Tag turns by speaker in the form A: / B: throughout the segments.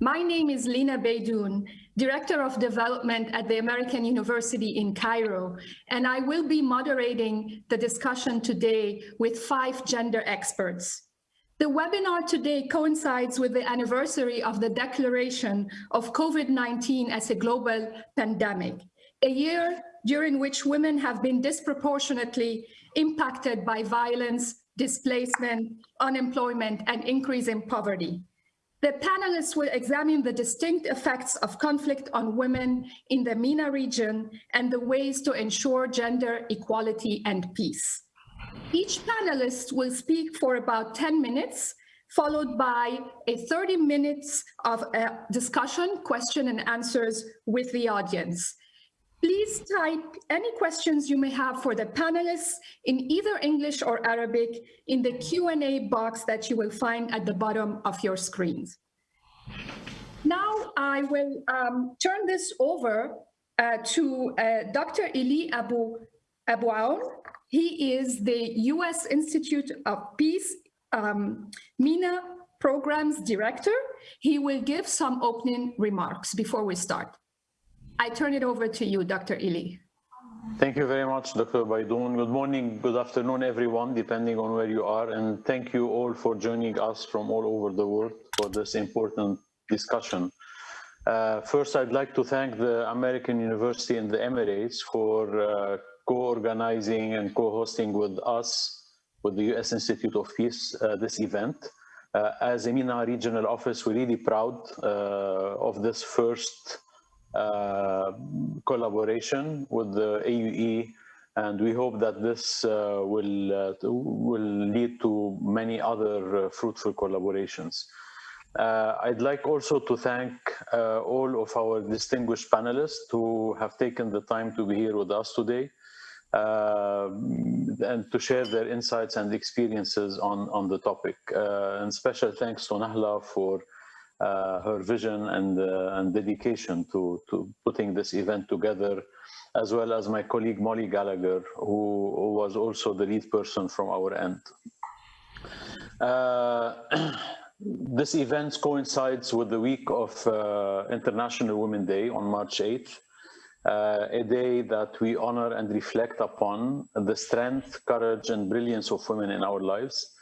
A: My name is Lina Beydoun, Director of Development at the American University in Cairo, and I will be moderating the discussion today with five gender experts. The webinar today coincides with the anniversary of the declaration of COVID-19 as a global pandemic, a year during which women have been disproportionately impacted by violence, displacement, unemployment, and increase in poverty. The panelists will examine the distinct effects of conflict on women in the MENA region and the ways to ensure gender equality and peace. Each panelist will speak for about 10 minutes, followed by a 30 minutes of uh, discussion, question and answers with the audience. Please type any questions you may have for the panelists in either English or Arabic in the Q&A box that you will find at the bottom of your screens. Now I will um, turn this over uh, to uh, Dr. Eli Abu, Abu Aoun. He is the U.S. Institute of Peace um, MENA Programs Director. He will give some opening remarks before we start. I turn it over to you, Dr. Eli.
B: Thank you very much, Dr. Beydoun. Good morning, good afternoon, everyone, depending on where you are. And thank you all for joining us from all over the world for this important discussion. Uh, first, I'd like to thank the American University in the Emirates for uh, co-organizing and co-hosting with us, with the U.S. Institute of Peace, uh, this event. Uh, as a regional office, we're really proud uh, of this first collaboration with the AUE and we hope that this uh, will uh, will lead to many other fruitful collaborations. I'd like also to thank all of our distinguished panelists who have taken the time to be here with us today. Uh, and to share their insights and experiences on, on the topic. Uh, and special thanks to Nahla for uh, her vision and, uh, and dedication to, to putting this event together, as well as my colleague Molly Gallagher, who, who was also the lead person from our end. Uh, this event coincides with the week of uh, International Women Day on March 8th, uh, a day that we honor and reflect upon the strength, courage, and brilliance of women in our lives.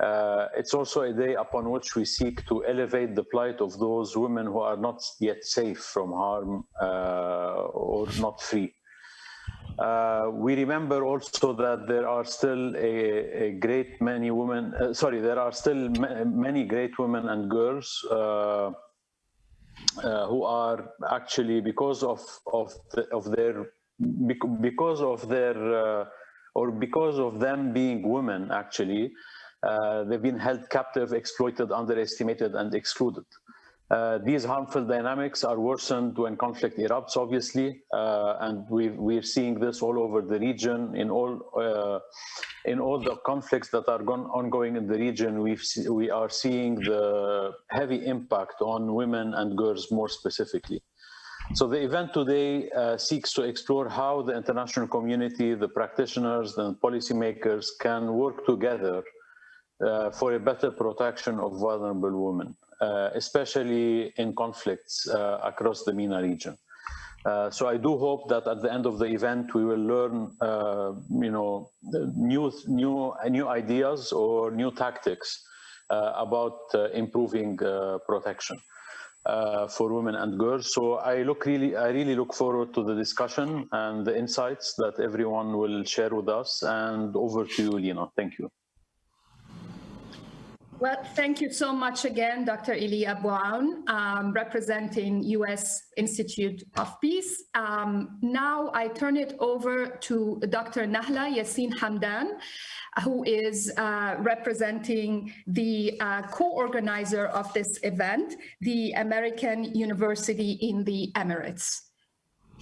B: Uh, it's also a day upon which we seek to elevate the plight of those women who are not yet safe from harm uh, or not free. Uh, we remember also that there are still a, a great many women, uh, sorry, there are still ma many great women and girls uh, uh, who are actually because of of the, of their because of their or because of them being women actually they've been held captive, exploited, underestimated, and excluded. Uh, these harmful dynamics are worsened when conflict erupts, obviously, uh, and we are seeing this all over the region. In all uh, in all the conflicts that are ongoing in the region, we we are seeing the heavy impact on women and girls more specifically. So the event today uh, seeks to explore how the international community, the practitioners, and policymakers can work together uh, for a better protection of vulnerable women, uh, especially in conflicts uh, across the MENA region. Uh, so I do hope that at the end of the event we will learn, uh, you know, new new new ideas or new tactics uh, about improving protection for women and girls. So I look really, I really look forward to the discussion and the insights that everyone will share with us. And over to you, Lina. Thank you.
A: Well, thank you so much again, Dr. Eli Abu Aoun, um, representing U.S. Institute of Peace. Um, now I turn it over to Dr. Nahla Yassin Hamdan, who is uh, representing the uh, co-organizer of this event, the American University in the Emirates.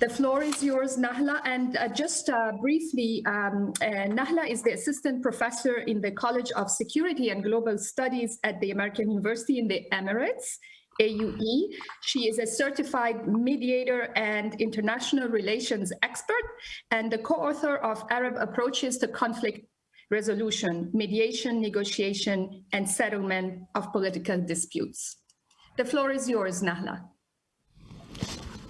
A: The floor is yours, Nahla. And uh, just uh, briefly, um, uh, Nahla is the assistant professor in the College of Security and Global Studies at the American University in the Emirates, AUE. She is a certified mediator and international relations expert and the co-author of Arab Approaches to Conflict Resolution, Mediation, Negotiation, and Settlement of Political Disputes. The floor is yours, Nahla.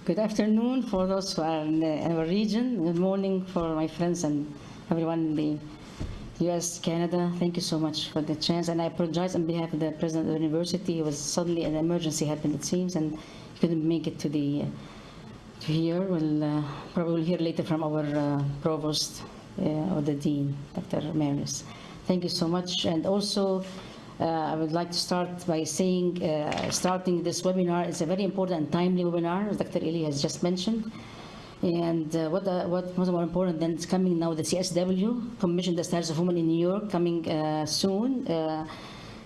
C: Good afternoon for those who are in our region. Good morning for my friends and everyone in the US, Canada. Thank you so much for the chance. And I apologize on behalf of the president of the university. It was suddenly an emergency happened, it seems, and couldn't make it to the to here. We'll uh, probably hear later from our uh, provost uh, or the dean, Dr. Maris. Thank you so much. And also, I would like to start by saying, uh, starting this webinar is a very important and timely webinar, as Dr. Eli has just mentioned. And uh, what, uh, what was more important than it's coming now, the CSW, Commission the Status of Women in New York, coming uh, soon. Uh,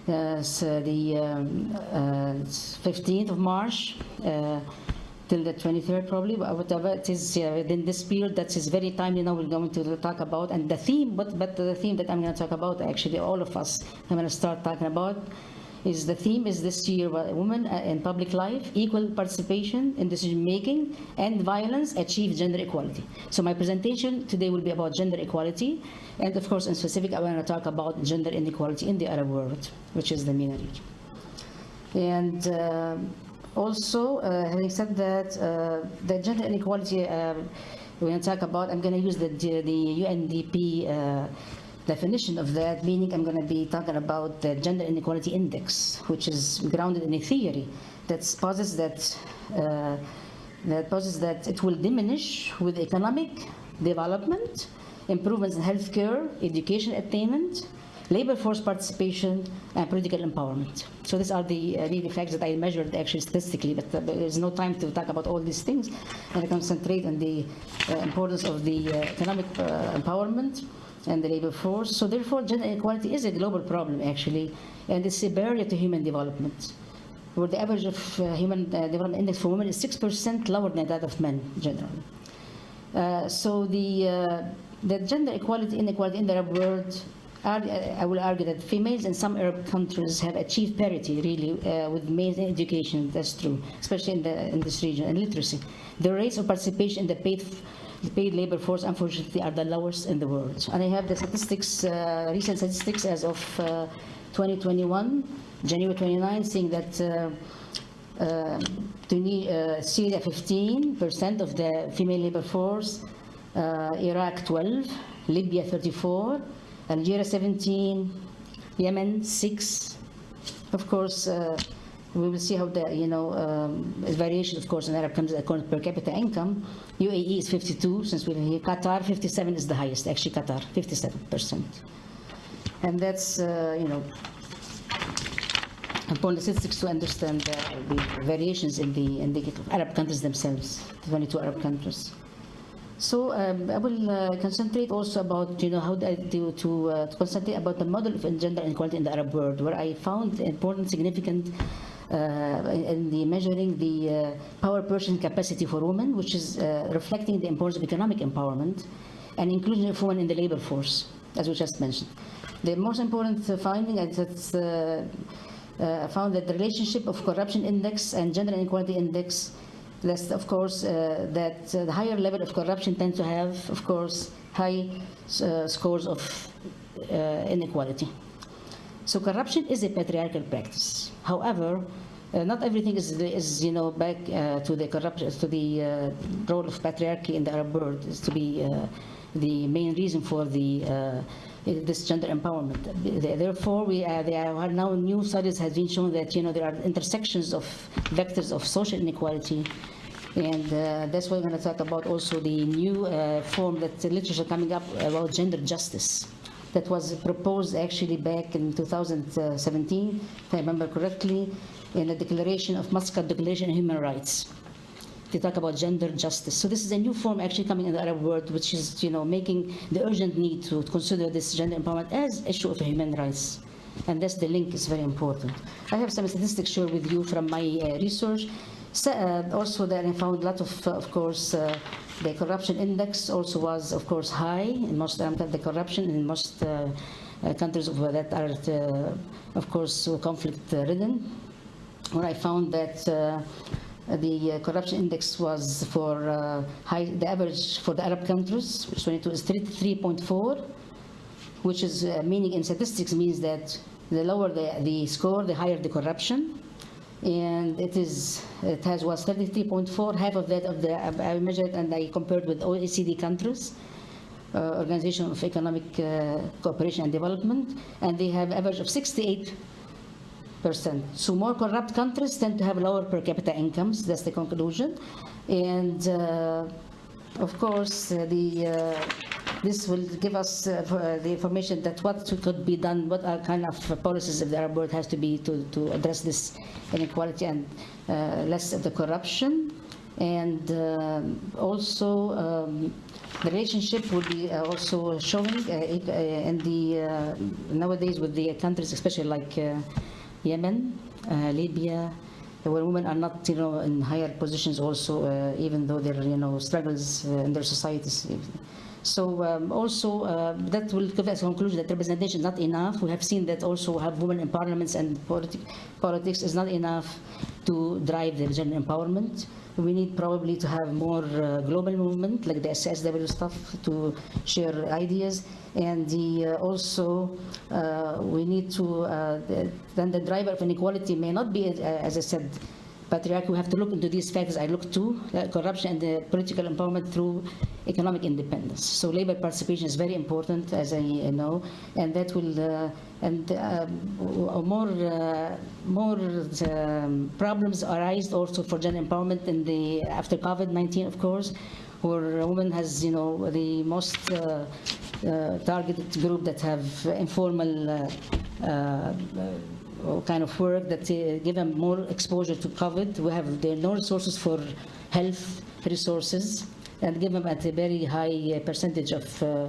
C: uh, so the um, uh, 15th of March uh, till the 23rd probably, but whatever it is uh, within this period, that is very timely now we're going to talk about. And the theme, but, but the theme that I'm going to talk about, actually all of us, I'm going to start talking about, is the theme is this year women uh, in public life equal participation in decision making and violence achieve gender equality so my presentation today will be about gender equality and of course in specific i want to talk about gender inequality in the arab world which is the MENA region and uh, also, uh, having said that, uh, the gender inequality uh, we're going to talk about, I'm going to use the, the UNDP uh, definition of that, meaning I'm going to be talking about the Gender Inequality Index, which is grounded in a theory that posits that, uh, that posits that it will diminish with economic development, improvements in healthcare, education attainment, labor force participation, and political empowerment. So these are the uh, really facts that I measured actually statistically, but uh, there's no time to talk about all these things. And I concentrate on the uh, importance of the uh, economic uh, empowerment and the labor force. So therefore, gender inequality is a global problem actually, and it's a barrier to human development. Where the average of uh, human development index for women is 6% lower than that of men generally. So the, the gender equality inequality in the Arab world, I will argue that females in some Arab countries have achieved parity really uh, with males in education. That's true, especially in, the, in this region and literacy. The rates of participation in the paid the paid labor force, unfortunately, are the lowest in the world. And I have the statistics, uh, recent statistics as of uh, 2021, January 29, saying that uh, uh, uh, Syria 15% of the female labor force, Iraq 12, Libya 34, Algeria 17, Yemen 6. Of course, uh, we will see how the, you know, um, variation, of course, in Arab countries according to per capita income. UAE is 52, since we're here. Qatar, 57 is the highest, actually Qatar, 57%. And that's, uh, you know, important statistics to understand the, the variations in the, in the Arab countries themselves, 22 Arab countries. So um, I will uh, concentrate also about, you know, how I do to, uh, to concentrate about the model of gender inequality in the Arab world, where I found important, significant uh, in the measuring the uh, power purchasing capacity for women, which is uh, reflecting the importance of economic empowerment and inclusion of women in the labor force, as we just mentioned. The most important uh, finding is that uh, found that the relationship of corruption index and gender inequality index that's of course uh, that uh, the higher level of corruption tends to have of course high uh, scores of uh, inequality so corruption is a patriarchal practice however uh, not everything is, is you know back uh, to the corruption to the uh, role of patriarchy in the arab world is to be the main reason for the this gender empowerment. Therefore, we there are now new studies have been shown that you know there are intersections of vectors of social inequality, and uh, that's why we're going to talk about also the new uh, form that the literature coming up about gender justice that was proposed actually back in 2017, if I remember correctly, in the Declaration of Muscat Declaration of Human Rights they talk about gender justice. So this is a new form actually coming in the Arab world, which is, you know, making the urgent need to consider this gender empowerment as issue of human rights. And that's the link is very important. I have some statistics share with you from my uh, research. So, uh, also there I found a lot of, uh, of course, uh, the corruption index also was, of course, high in most, um, the corruption in most uh, uh, countries that are, uh, of course, conflict-ridden. Where I found that uh, the uh, corruption index was for uh, high, the average for the Arab countries, which 22 is 3.4, which is uh, meaning in statistics means that the lower the, the score, the higher the corruption. And it is it has was 33.4 half of that of the I measured and I compared with OECD countries uh, Organization of Economic uh, Cooperation and Development and they have average of 68 percent. So more corrupt countries tend to have lower per capita incomes. That's the conclusion. And uh, of course uh, the uh, this will give us uh, uh, the information that what could be done, what are kind of policies if the Arab world has to be to, to address this inequality and uh, less of the corruption. And um also um, the relationship will be uh, also showing uh, uh, in the uh, nowadays with the countries, especially like uh, Yemen, uh, Libya, where women are not, you know, in higher positions also, uh, even though there are, you know, struggles uh, in their societies. So um, also uh, that will give us a conclusion that representation is not enough. We have seen that also have women in parliaments and politi politics is not enough to drive the gender empowerment. We need probably to have more uh, global movement like the CSW stuff to share ideas and the, uh, also uh, we need to, uh, the, then the driver of inequality may not be, uh, as I said, patriarchy, we have to look into these factors I look to, uh, corruption and the political empowerment through economic independence. So labor participation is very important, as I know, and that will, uh, and uh, more, uh, more um, problems arise also for gender empowerment in the, after COVID-19, of course, where a woman has, you know, the most uh, targeted group that have informal kind of work that uh, give them more exposure to COVID. We have no resources for health resources and give them at a very high uh, percentage of uh,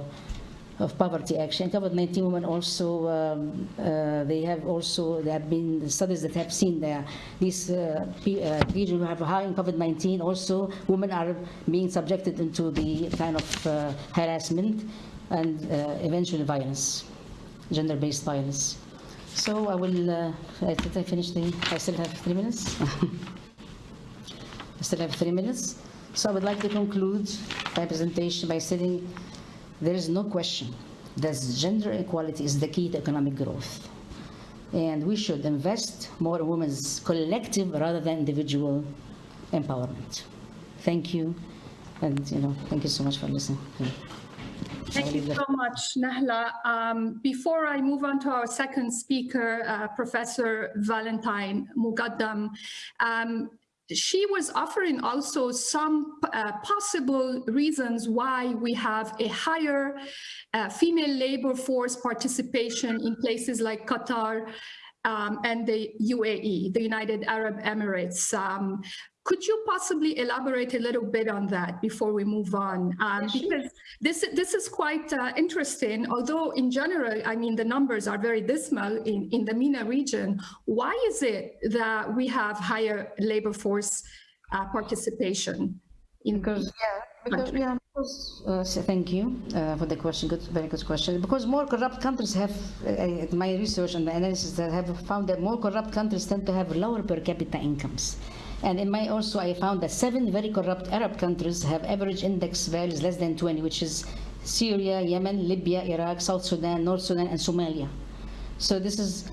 C: of poverty actually. COVID-19 women also, um, uh, they have also, there have been studies that have seen that these uh, uh, regions who have high in COVID-19, also women are being subjected into the kind of harassment and eventually violence, gender-based violence. So I will, uh, I think I finished the, I still have three minutes. I still have three minutes. So I would like to conclude my presentation by saying there is no question that gender equality is the key to economic growth. And we should invest more in women's collective rather than individual empowerment. Thank you. And, you know, thank you so much for listening.
A: Thank you so much, Nahla. Um, before I move on to our second speaker, uh, Professor Valentine Moghadam, um, she was offering also some uh, possible reasons why we have a higher uh, female labor force participation in places like Qatar um, and the UAE, the United Arab Emirates. Um, could you possibly elaborate a little bit on that before we move on? Um, because this, this is quite uh, interesting, although in general, I mean, the numbers are very dismal in, in the MENA region. Why is it that we have higher labor force uh, participation? In
C: Because, yeah, because, yeah, because, uh, so thank you uh, for the question, good, very good question. Because more corrupt countries have, uh, uh, my research and the analysis that have found that more corrupt countries tend to have lower per capita incomes. And in my also, I found that seven very corrupt Arab countries have average index values less than 20, which is Syria, Yemen, Libya, Iraq, South Sudan, North Sudan, and Somalia. So this is,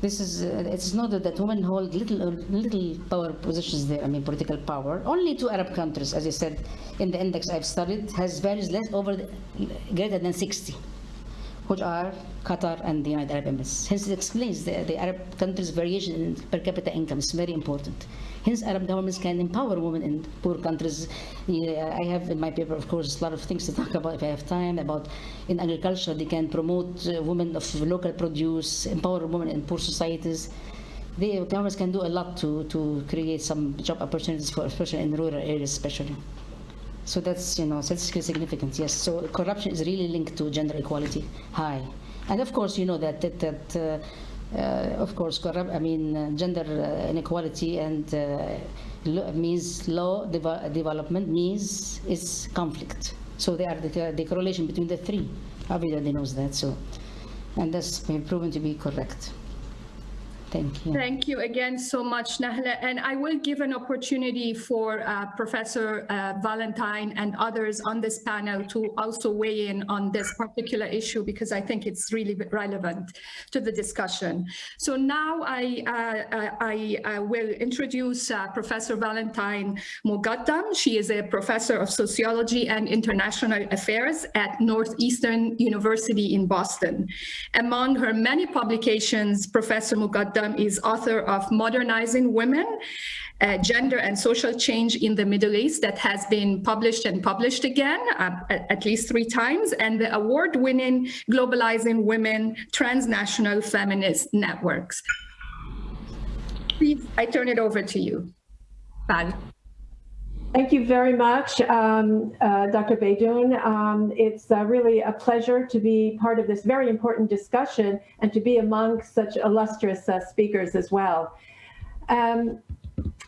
C: this is, uh, it's noted that women hold little, uh, little power positions there, I mean political power. Only two Arab countries, as I said, in the index I've studied, has values less over, the, greater than 60 which are Qatar and the United Arab Emirates. Hence, it explains the, the Arab countries' variation in per capita income is very important. Hence, Arab governments can empower women in poor countries. Yeah, I have in my paper, of course, a lot of things to talk about if I have time. About in agriculture, they can promote uh, women of local produce, empower women in poor societies. The governments can do a lot to, to create some job opportunities for, especially in rural areas, especially. So that's, you know, statistically significant, yes. So corruption is really linked to gender equality high. And of course, you know that, that, that uh, uh, of course, corrupt, I mean, uh, gender uh, inequality and uh, means low deva- development means is conflict. So they are the, the correlation between the three. Everybody knows that, so. And that's been proven to be correct. Thank you.
A: Thank you again so much, Nahla. And I will give an opportunity for uh, Professor uh, Valentine and others on this panel to also weigh in on this particular issue because I think it's really relevant to the discussion. So now I, uh, I, I will introduce uh, Professor Valentine Moghadam. She is a professor of sociology and international affairs at Northeastern University in Boston. Among her many publications, Professor Moghadam is author of Modernizing Women, uh, Gender and Social Change in the Middle East that has been published and published again uh, at, least three times, and the award-winning Globalizing Women Transnational Feminist Networks. Please, I turn it over to you, Val.
D: Thank you very much, um, uh, Dr. Beydoun. Um, it's uh, really a pleasure to be part of this very important discussion and to be among such illustrious uh, speakers as well. Um,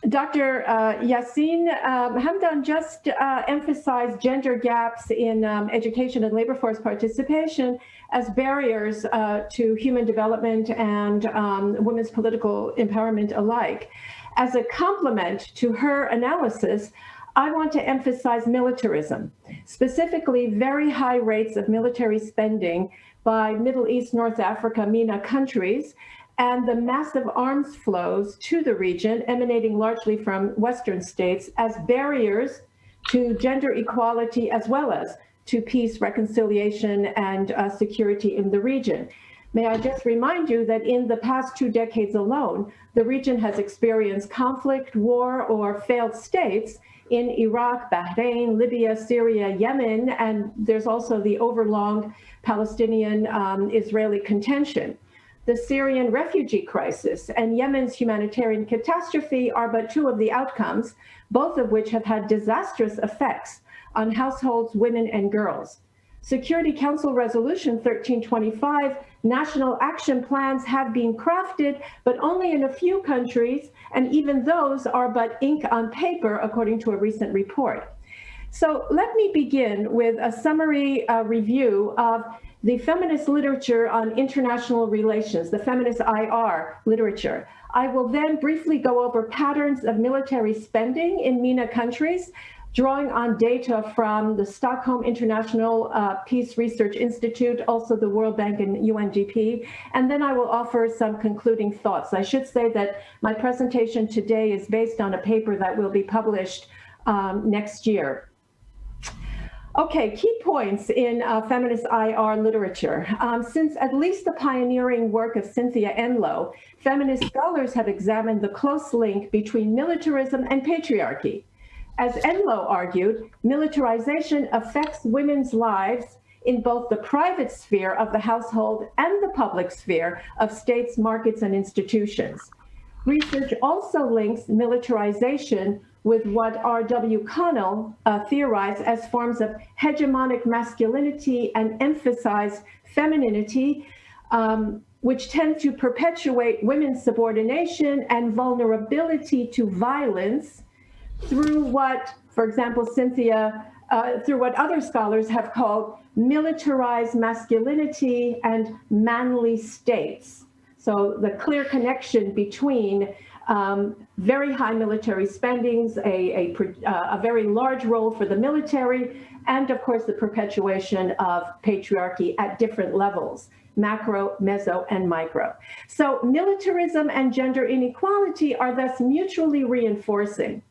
D: Dr. Uh, Yassin um, Hamdan just uh, emphasized gender gaps in um, education and labor force participation as barriers uh, to human development and um, women's political empowerment alike. As a complement to her analysis, I want to emphasize militarism, specifically very high rates of military spending by Middle East, North Africa, MENA countries, and the massive arms flows to the region emanating largely from Western states as barriers to gender equality as well as to peace, reconciliation, and uh, security in the region. May I just remind you that in the past two decades alone, the region has experienced conflict, war, or failed states in Iraq, Bahrain, Libya, Syria, Yemen, and there's also the overlong Palestinian-Israeli um, contention. The Syrian refugee crisis and Yemen's humanitarian catastrophe are but two of the outcomes, both of which have had disastrous effects on households, women, and girls. Security Council Resolution 1325, national action plans have been crafted, but only in a few countries, and even those are but ink on paper, according to a recent report. So let me begin with a summary uh, review of the feminist literature on international relations, the feminist IR literature. I will then briefly go over patterns of military spending in MENA countries, drawing on data from the Stockholm International uh, Peace Research Institute, also the World Bank and UNDP, and then I will offer some concluding thoughts. I should say that my presentation today is based on a paper that will be published um, next year. Okay, key points in uh, feminist IR literature. Um, since at least the pioneering work of Cynthia Enloe, feminist scholars have examined the close link between militarism and patriarchy. As Enloe argued, militarization affects women's lives in both the private sphere of the household and the public sphere of states, markets, and institutions. Research also links militarization with what R.W. Connell uh, theorized as forms of hegemonic masculinity and emphasize femininity, um, which tend to perpetuate women's subordination and vulnerability to violence through what, for example, Cynthia, uh, through what other scholars have called militarized masculinity and manly states. So the clear connection between um, very high military spendings, a, a, uh, a, very large role for the military, and of course the perpetuation of patriarchy at different levels, macro, meso, and micro. So militarism and gender inequality are thus mutually reinforcing.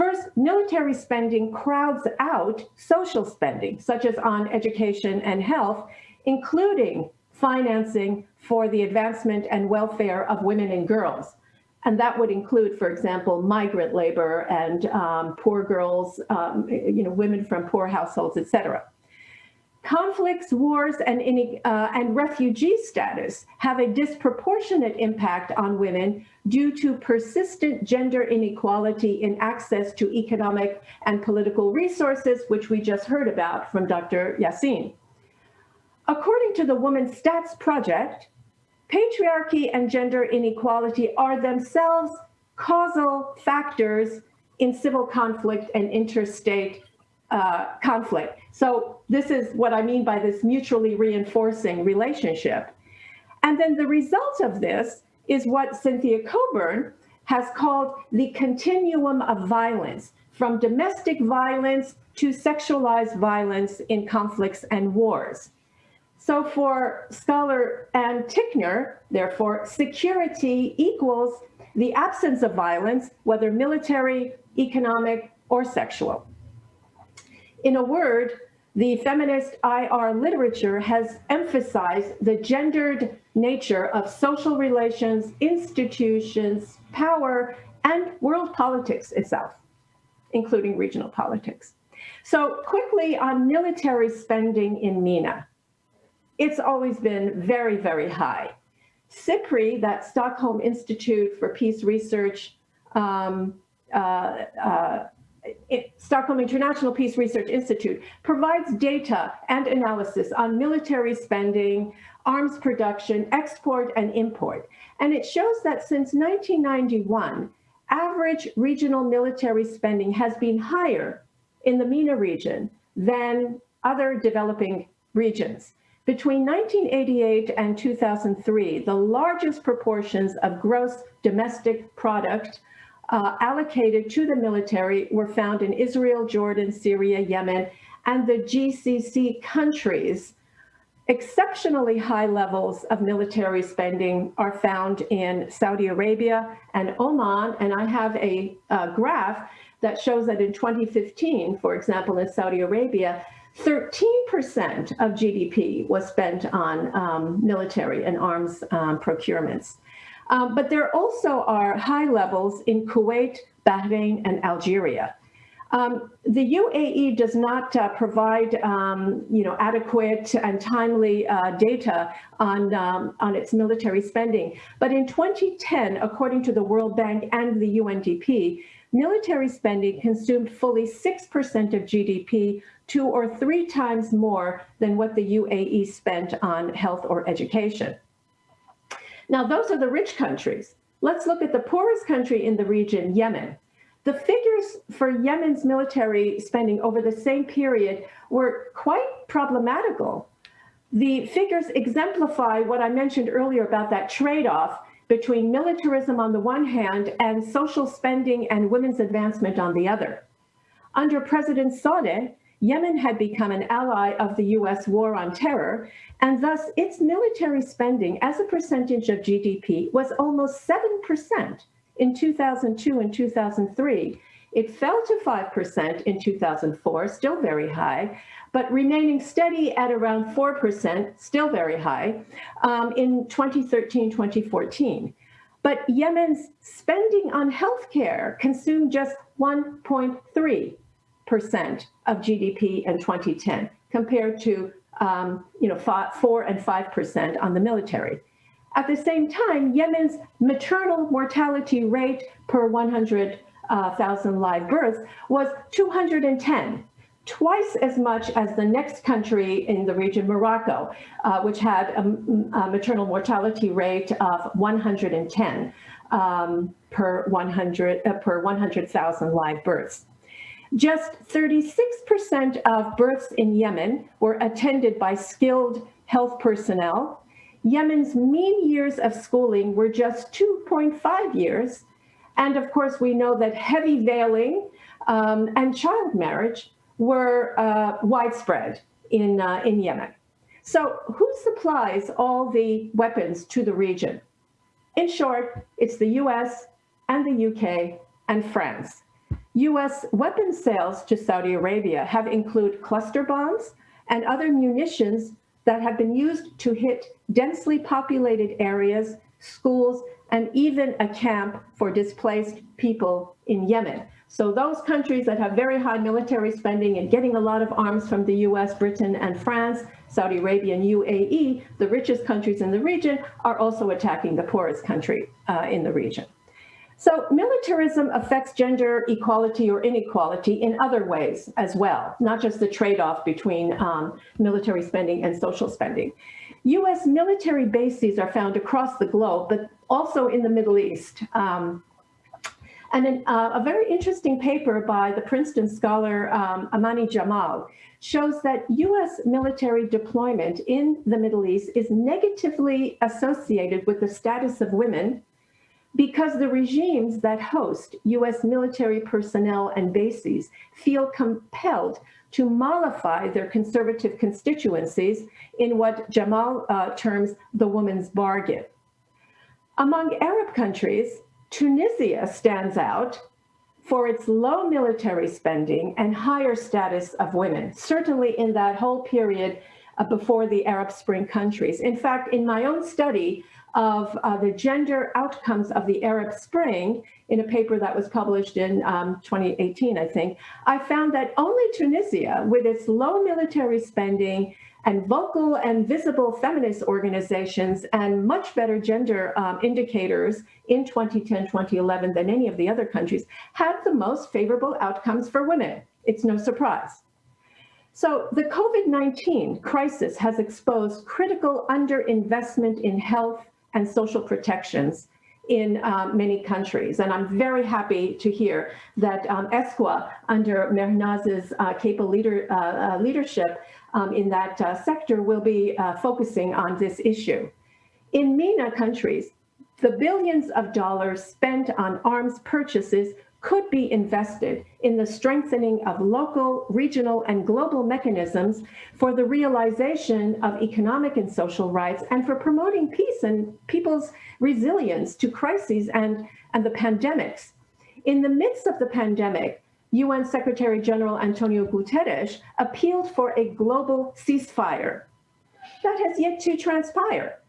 D: First, military spending crowds out social spending, such as on education and health, including financing for the advancement and welfare of women and girls. And that would include, for example, migrant labor and um, poor girls, um, you know, women from poor households, et cetera. Conflicts, wars, and, uh, and refugee status have a disproportionate impact on women due to persistent gender inequality in access to economic and political resources, which we just heard about from Dr. Yassin. According to the Women Stats Project, patriarchy and gender inequality are themselves causal factors in civil conflict and interstate uh, conflict. So this is what I mean by this mutually reinforcing relationship. And then the result of this is what Cynthia Cockburn has called the continuum of violence, from domestic violence to sexualized violence in conflicts and wars. So for scholar Ann Tickner, therefore, security equals the absence of violence, whether military, economic, or sexual. In a word, the feminist IR literature has emphasized the gendered nature of social relations, institutions, power, and world politics itself, including regional politics. So quickly on military spending in MENA. It's always been very, very high. SIPRI, that Stockholm Institute for Peace Research, um, uh, uh, it, Stockholm International Peace Research Institute provides data and analysis on military spending, arms production, export, and import. And it shows that since 1991, average regional military spending has been higher in the MENA region than other developing regions. Between 1988 and 2003, the largest proportions of gross domestic product uh, allocated to the military were found in Israel, Jordan, Syria, Yemen, and the GCC countries. Exceptionally high levels of military spending are found in Saudi Arabia and Oman, and I have a, a graph that shows that in 2015, for example, in Saudi Arabia, 13% of GDP was spent on um, military and arms um, procurements. Um, but there also are high levels in Kuwait, Bahrain, and Algeria. Um, the UAE does not uh, provide, um, you know, adequate and timely uh, data on, um, on its military spending. But in 2010, according to the World Bank and the UNDP, military spending consumed fully 6% of GDP, two or three times more than what the UAE spent on health or education. Now, those are the rich countries. Let's look at the poorest country in the region, Yemen. The figures for Yemen's military spending over the same period were quite problematical. The figures exemplify what I mentioned earlier about that trade-off between militarism on the one hand and social spending and women's advancement on the other. Under President Saleh, Yemen had become an ally of the US war on terror, and thus its military spending as a percentage of GDP was almost 7% in 2002 and 2003. It fell to 5% in 2004, still very high, but remaining steady at around 4%, still very high, um, in 2013, 2014. But Yemen's spending on healthcare consumed just 1.3 percent of GDP in 2010, compared to um, you know four and five percent on the military. At the same time, Yemen's maternal mortality rate per 100,000 uh, live births was 210, twice as much as the next country in the region, Morocco, uh, which had a, a, maternal mortality rate of 110 um, per 100 uh, per 100,000 live births. Just 36% of births in Yemen were attended by skilled health personnel. Yemen's mean years of schooling were just 2.5 years. And of course, we know that heavy veiling um, and child marriage were uh, widespread in, uh, in Yemen. So who supplies all the weapons to the region? In short, it's the US and the UK and France. U.S. weapons sales to Saudi Arabia have included cluster bombs and other munitions that have been used to hit densely populated areas, schools, and even a camp for displaced people in Yemen. So those countries that have very high military spending and getting a lot of arms from the US, Britain, and France, Saudi Arabia and UAE, the richest countries in the region, are also attacking the poorest country uh, in the region. So militarism affects gender equality or inequality in other ways as well, not just the trade-off between um, military spending and social spending. US military bases are found across the globe, but also in the Middle East. Um, And an, uh, a very interesting paper by the Princeton scholar um, Amaney Jamal shows that US military deployment in the Middle East is negatively associated with the status of women because the regimes that host US military personnel and bases feel compelled to mollify their conservative constituencies in what Jamal uh, terms the woman's bargain. Among Arab countries, Tunisia stands out for its low military spending and higher status of women, certainly in that whole period uh, before the Arab Spring countries. In fact, in my own study of uh, the gender outcomes of the Arab Spring in a paper that was published in um, 2018, I think, I found that only Tunisia, with its low military spending and vocal and visible feminist organizations and much better gender um, indicators in 2010, 2011 than any of the other countries had the most favorable outcomes for women. It's no surprise. So the COVID-19 crisis has exposed critical underinvestment in health and social protections in um, many countries. And I'm very happy to hear that um, ESCWA, under Mehrinaz's uh, capable leader, uh, uh, leadership um, in that uh, sector, will be uh, focusing on this issue. In MENA countries, the billions of dollars spent on arms purchases could be invested in the strengthening of local, regional, and global mechanisms for the realization of economic and social rights and for promoting peace and people's resilience to crises and, and the pandemics. In the midst of the pandemic, UN Secretary General Antonio Guterres appealed for a global ceasefire. That has yet to transpire.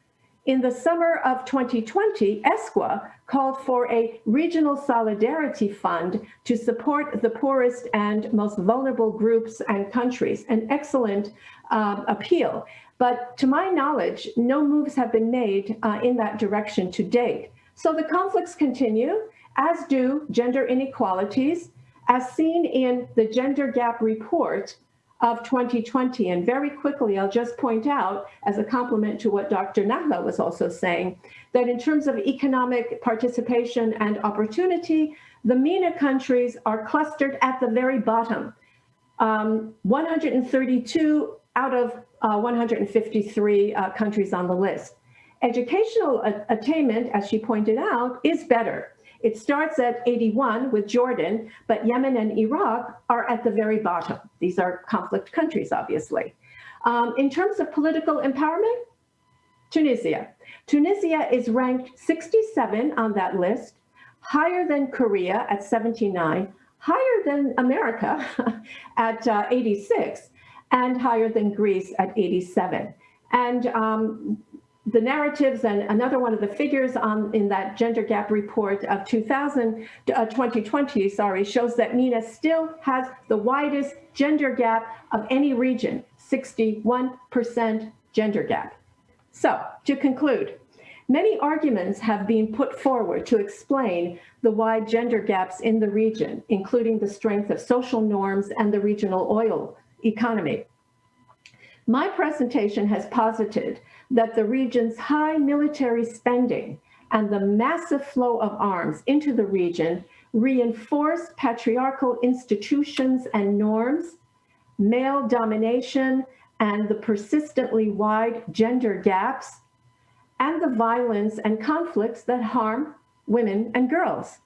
D: In the summer of 2020, ESCWA called for a regional solidarity fund to support the poorest and most vulnerable groups and countries, an excellent uh, appeal. But to my knowledge, no moves have been made uh, in that direction to date. So the conflicts continue, as do gender inequalities, as seen in the Gender Gap Report of 2020. And very quickly, I'll just point out, as a complement to what Dr. Nahla was also saying, that in terms of economic participation and opportunity, the MENA countries are clustered at the very bottom. Um, 132 out of uh, 153 uh, countries on the list. Educational attainment, as she pointed out, is better. It starts at 81 with Jordan, but Yemen and Iraq are at the very bottom. These are conflict countries, obviously. Um, in terms of political empowerment, Tunisia. Tunisia is ranked 67 on that list, higher than Korea at 79, higher than America at uh, 86, and higher than Greece at 87. And um, the narratives and another one of the figures on in that gender gap report of 2000 uh, 2020 sorry shows that MENA still has the widest gender gap of any region 61% gender gap. So to conclude many arguments have been put forward to explain the wide gender gaps in the region including the strength of social norms and the regional oil economy. My presentation has posited that the region's high military spending and the massive flow of arms into the region reinforce patriarchal institutions and norms, male domination, and the persistently wide gender gaps, and the violence and conflicts that harm women and girls.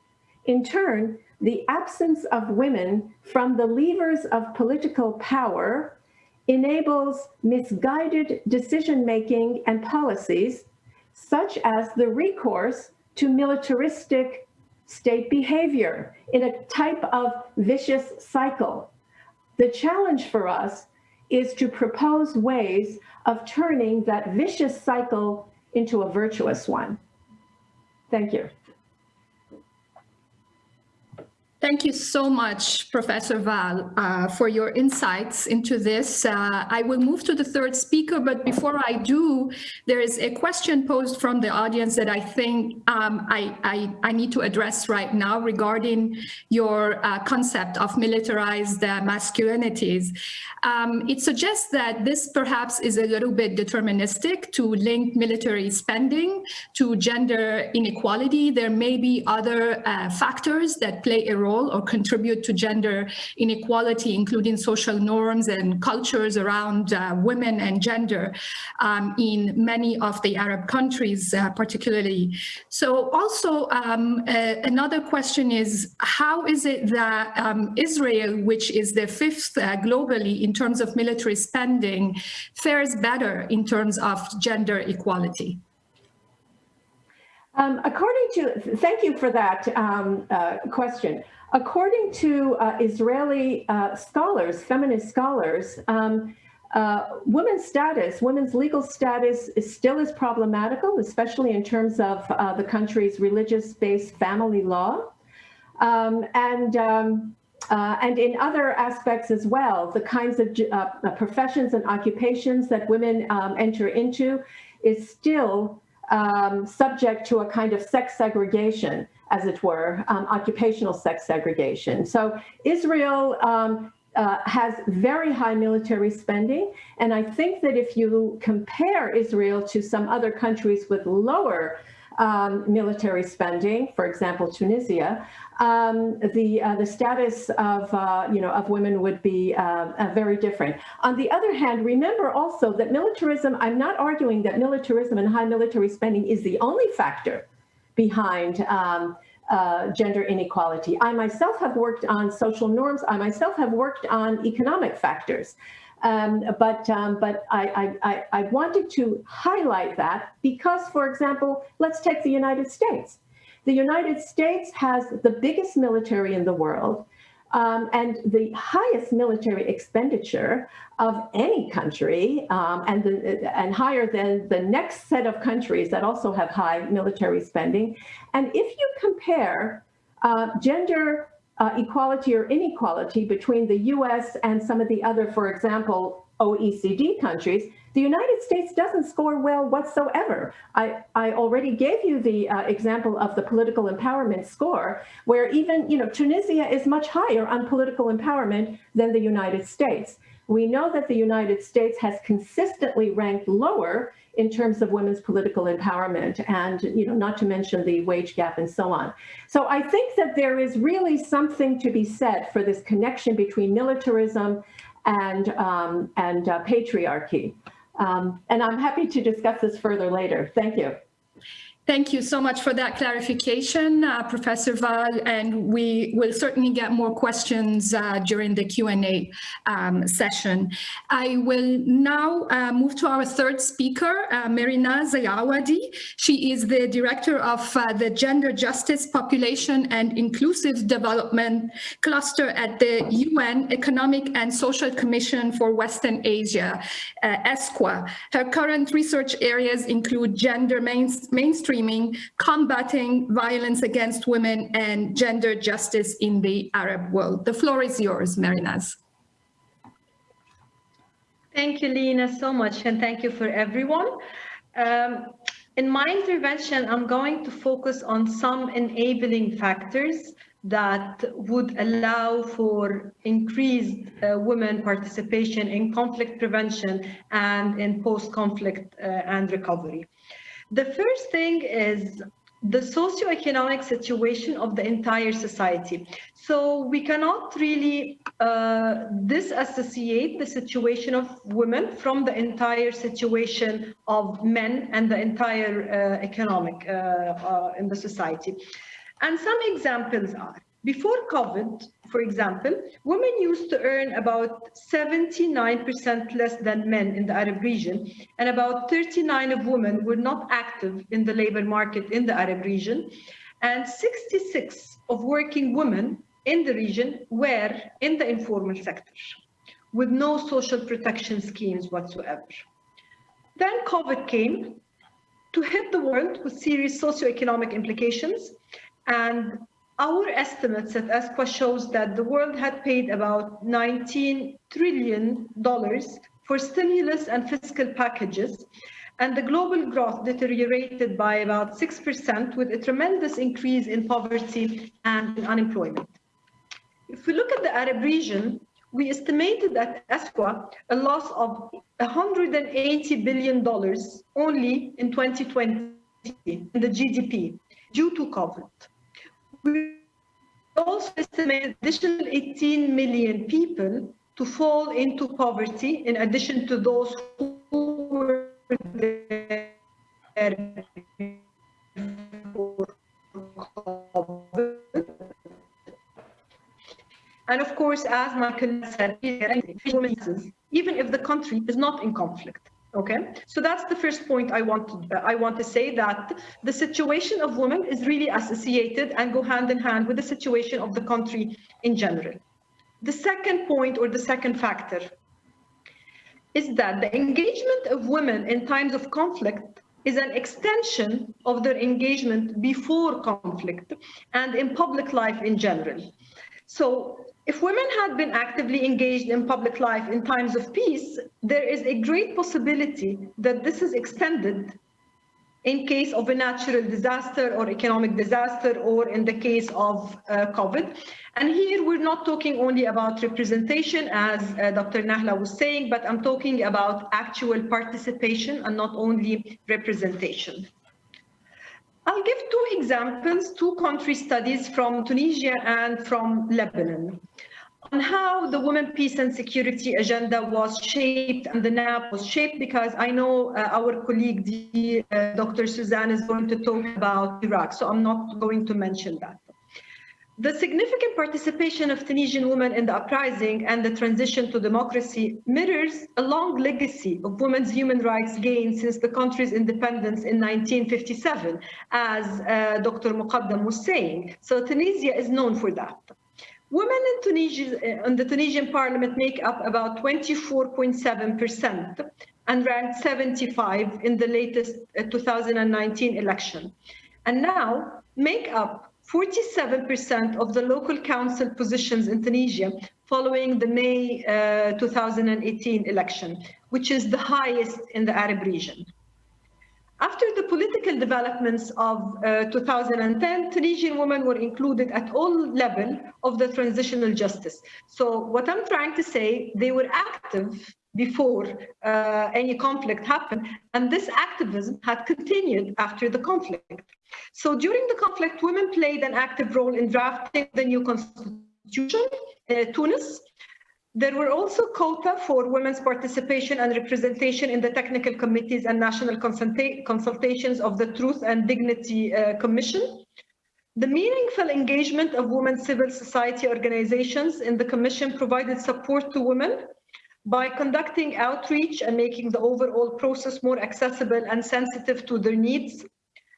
D: In turn, the absence of women from the levers of political power enables misguided decision-making and policies, such as the recourse to militaristic state behavior in a type of vicious cycle. The challenge for us is to propose ways of turning that vicious cycle into a virtuous one. Thank you.
A: Thank you so much, Professor Val, uh, for your insights into this. Uh, I will move to the third speaker, but before I do, there is a question posed from the audience that I think um, I, I, I, need to address right now regarding your uh, concept of militarized uh, masculinities. Um, it suggests that this perhaps is a little bit deterministic to link military spending to gender inequality. There may be other uh, factors that play a role role or contribute to gender inequality, including social norms and cultures around uh, women and gender um, in many of the Arab countries, uh, particularly. So also um, uh, another question is, how is it that um, Israel, which is the fifth uh, globally in terms of military spending, fares better in terms of gender equality?
D: Um, according to, thank you for that um, uh, question. According to uh, Israeli uh, scholars, feminist scholars, um, uh, women's status, women's legal status is still as problematical, especially in terms of uh, the country's religious-based family law. Um, and um, uh, and in other aspects as well, the kinds of uh, professions and occupations that women um, enter into is still um, subject to a kind of sex segregation as it were, um, occupational sex segregation. So Israel um, uh, has very high military spending. And I think that if you compare Israel to some other countries with lower um, military spending, for example, Tunisia, um, the uh, the status of uh, you know of women would be uh, uh, very different. On the other hand, remember also that militarism. I'm not arguing that militarism and high military spending is the only factor behind um, uh, gender inequality. I myself have worked on social norms. I myself have worked on economic factors. Um, but um, but I, I, I wanted to highlight that because, for example, let's take the United States. The United States has the biggest military in the world um, and the highest military expenditure of any country um, and, the, and higher than the next set of countries that also have high military spending. And if you compare uh, gender uh, equality or inequality between the US and some of the other, for example, OECD countries, the United States doesn't score well whatsoever. I, I already gave you the uh, example of the political empowerment score, where even, you know, Tunisia is much higher on political empowerment than the United States. We know that the United States has consistently ranked lower in terms of women's political empowerment and, you know, not to mention the wage gap and so on. So I think that there is really something to be said for this connection between militarism and, um, and uh, patriarchy. Um, and I'm happy to discuss this further later. Thank you.
A: Thank you so much for that clarification, uh, Professor Val, and we will certainly get more questions uh, during the Q&A um, session. I will now uh, move to our third speaker, uh, Mehrinaz El Awady. She is the Director of uh, the Gender Justice, Population and Inclusive Development Cluster at the UN Economic and Social Commission for Western Asia, uh, ESCWA. Her current research areas include gender main mainstream combating violence against women and gender justice in the Arab world. The floor is yours, Mehrinaz.
E: Thank you, Lena, so much, and thank you for everyone. Um, in my intervention, I'm going to focus on some enabling factors that would allow for increased uh, women participation in conflict prevention and in post-conflict uh, and recovery. The first thing is the socioeconomic situation of the entire society. So we cannot really uh, disassociate the situation of women from the entire situation of men and the entire uh, economic uh, uh in the society. And some examples are, before COVID, for example, women used to earn about 79% less than men in the Arab region, and about 39 of women were not active in the labor market in the Arab region, and 66 of working women in the region were in the informal sector, with no social protection schemes whatsoever. Then COVID came to hit the world with serious socioeconomic implications, and our estimates at ESCWA shows that the world had paid about 19 trillion dollars for stimulus and fiscal packages, and the global growth deteriorated by about 6% with a tremendous increase in poverty and unemployment. If we look at the Arab region, we estimated at ESCWA a loss of $180 billion only in 2020 in the GDP due to COVID. We also estimate additional 18 million people to fall into poverty in addition to those who were there And of course, as Michael said, even if the country is not in conflict. Okay, so that's the first point I want to, uh, I want to say that the situation of women is really associated and go hand in hand with the situation of the country in general. The second point or the second factor is that the engagement of women in times of conflict is an extension of their engagement before conflict and in public life in general. So if women had been actively engaged in public life in times of peace, there is a great possibility that this is extended in case of a natural disaster or economic disaster or in the case of uh, COVID. And here we're not talking only about representation as uh, Dr. Nahla was saying, but I'm talking about actual participation and not only representation. I'll give two examples, two country studies from Tunisia and from Lebanon on how the Women, Peace and Security agenda was shaped and the NAP was shaped because I know uh, our colleague, uh, Dr. Suzanne, is going to talk about Iraq, so I'm not going to mention that. The significant participation of Tunisian women in the uprising and the transition to democracy mirrors a long legacy of women's human rights gains since the country's independence in 1957, as uh, Dr. Moghadam was saying. So Tunisia is known for that. Women in Tunisia, uh, in the Tunisian parliament make up about 24.7% and ranked 75 in the latest uh, 2019 election. And now make up 47% of the local council positions in Tunisia following the May uh, 2018 election, which is the highest in the Arab region. After the political developments of uh, 2010, Tunisian women were included at all levels of the transitional justice. So what I'm trying to say, they were active before uh, any conflict happened. And this activism had continued after the conflict. So during the conflict, women played an active role in drafting the new constitution in Tunis. There were also quota for women's participation and representation in the technical committees and national consulta consultations of the Truth and Dignity uh, Commission. The meaningful engagement of women civil society organizations in the commission provided support to women by conducting outreach and making the overall process more accessible and sensitive to their needs,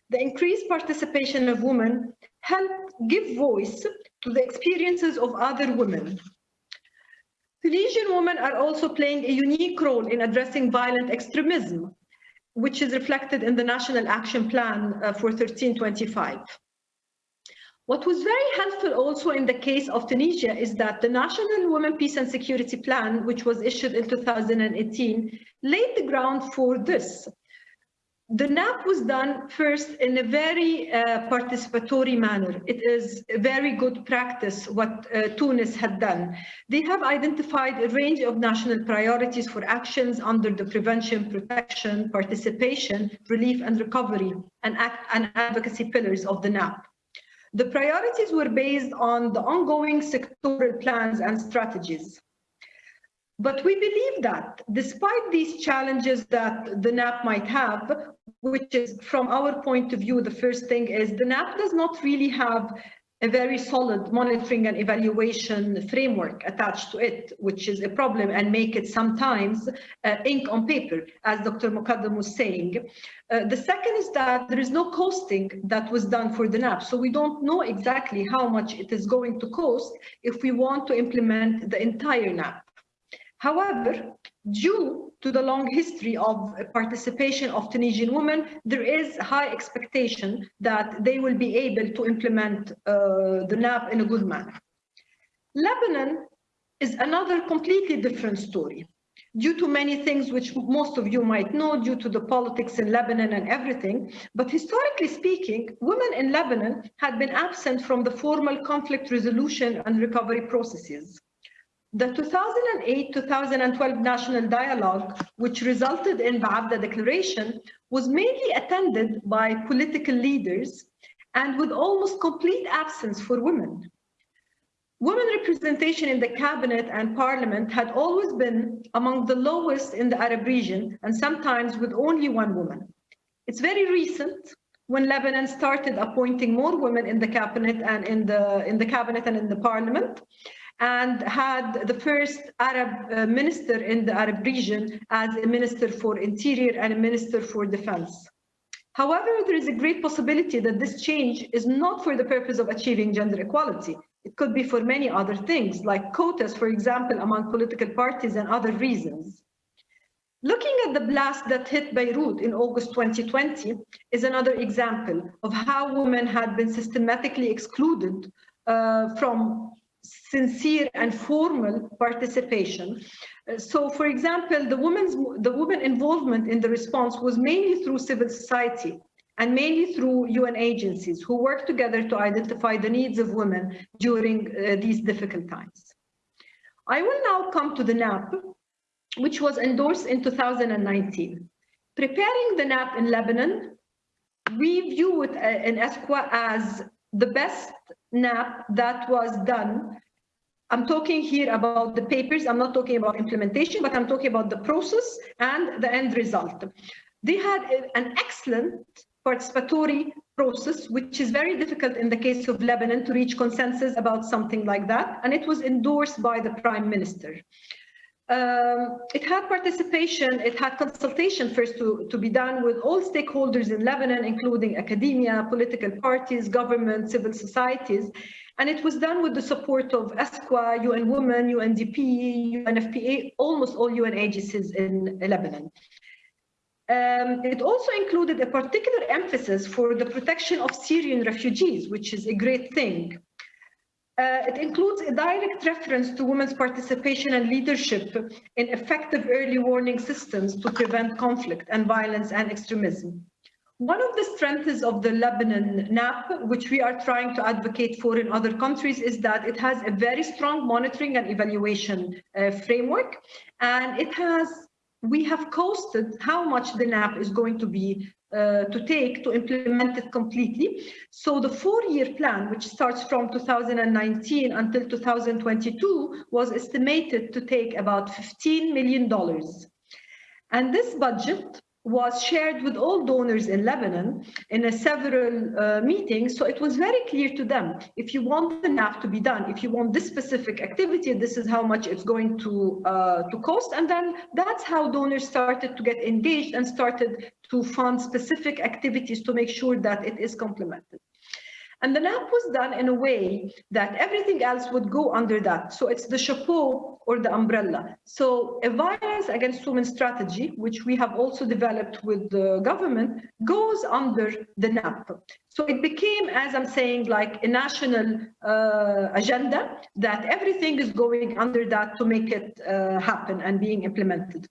E: the increased participation of women helped give voice to the experiences of other women. Tunisian women are also playing a unique role in addressing violent extremism, which is reflected in the National Action Plan uh, for 1325. What was very helpful also in the case of Tunisia is that the National Women Peace and Security Plan, which was issued in 2018, laid the ground for this. The NAP was done first in a very uh, participatory manner. It is a very good practice what uh, Tunis had done. They have identified a range of national priorities for actions under the prevention, protection, participation, relief and recovery and, act and advocacy pillars of the NAP. The priorities were based on the ongoing sectoral plans and strategies. But we believe that despite these challenges that the NAP might have, which is from our point of view, the first thing is the NAP does not really have a very solid monitoring and evaluation framework attached to it, which is a problem and make it sometimes uh, ink on paper, as Dr. Moghadam was saying. Uh, the second is that there is no costing that was done for the NAP, so we don't know exactly how much it is going to cost if we want to implement the entire NAP. However, due to the long history of participation of Tunisian women, there is high expectation that they will be able to implement uh, the NAP in a good manner. Lebanon is another completely different story due to many things which most of you might know due to the politics in Lebanon and everything. But historically speaking, women in Lebanon had been absent from the formal conflict resolution and recovery processes. The 2008-2012 National Dialogue, which resulted in the Baabda Declaration, was mainly attended by political leaders and with almost complete absence for women. Women representation in the cabinet and parliament had always been among the lowest in the Arab region and sometimes with only one woman. It's very recent when Lebanon started appointing more women in the cabinet and in the in the cabinet and in the parliament and had the first Arab uh, minister in the Arab region as a minister for interior and a minister for defense. However, there is a great possibility that this change is not for the purpose of achieving gender equality. It could be for many other things, like quotas, for example, among political parties and other reasons. Looking at the blast that hit Beirut in August 2020 is another example of how women had been systematically excluded uh, from sincere and formal participation. Uh, so, for example, the women's the women involvement in the response was mainly through civil society and mainly through UN agencies who work together to identify the needs of women during uh, these difficult times. I will now come to the NAP, which was endorsed in 2019. Preparing the NAP in Lebanon, we view it uh, in ESCWA as the best NAP that was done. I'm talking here about the papers. I'm not talking about implementation, but I'm talking about the process and the end result. They had an excellent participatory process, which is very difficult in the case of Lebanon to reach consensus about something like that. And it was endorsed by the prime minister. Um, it had participation, it had consultation first to, to be done with all stakeholders in Lebanon, including academia, political parties, government, civil societies. And it was done with the support of ESCWA, UN Women, UNDP, UNFPA, almost all UN agencies in Lebanon. Um, it also included a particular emphasis for the protection of Syrian refugees, which is a great thing. Uh, it includes a direct reference to women's participation and leadership in effective early warning systems to prevent conflict and violence and extremism. One of the strengths of the Lebanon NAP, which we are trying to advocate for in other countries, is that it has a very strong monitoring and evaluation uh, framework, and it has we have costed how much the NAP is going to be uh, to take to implement it completely. So the four-year plan, which starts from 2019 until 2022, was estimated to take about $15 million. And this budget was shared with all donors in Lebanon in a several uh, meetings. So it was very clear to them, if you want the NAP to be done, if you want this specific activity, this is how much it's going to, uh, to cost. And then that's how donors started to get engaged and started to fund specific activities to make sure that it is complemented. And the NAP was done in a way that everything else would go under that. So it's the chapeau or the umbrella. So a violence against women strategy, which we have also developed with the government, goes under the NAP. So it became, as I'm saying, like a national uh, agenda that everything is going under that to make it uh, happen and being implemented.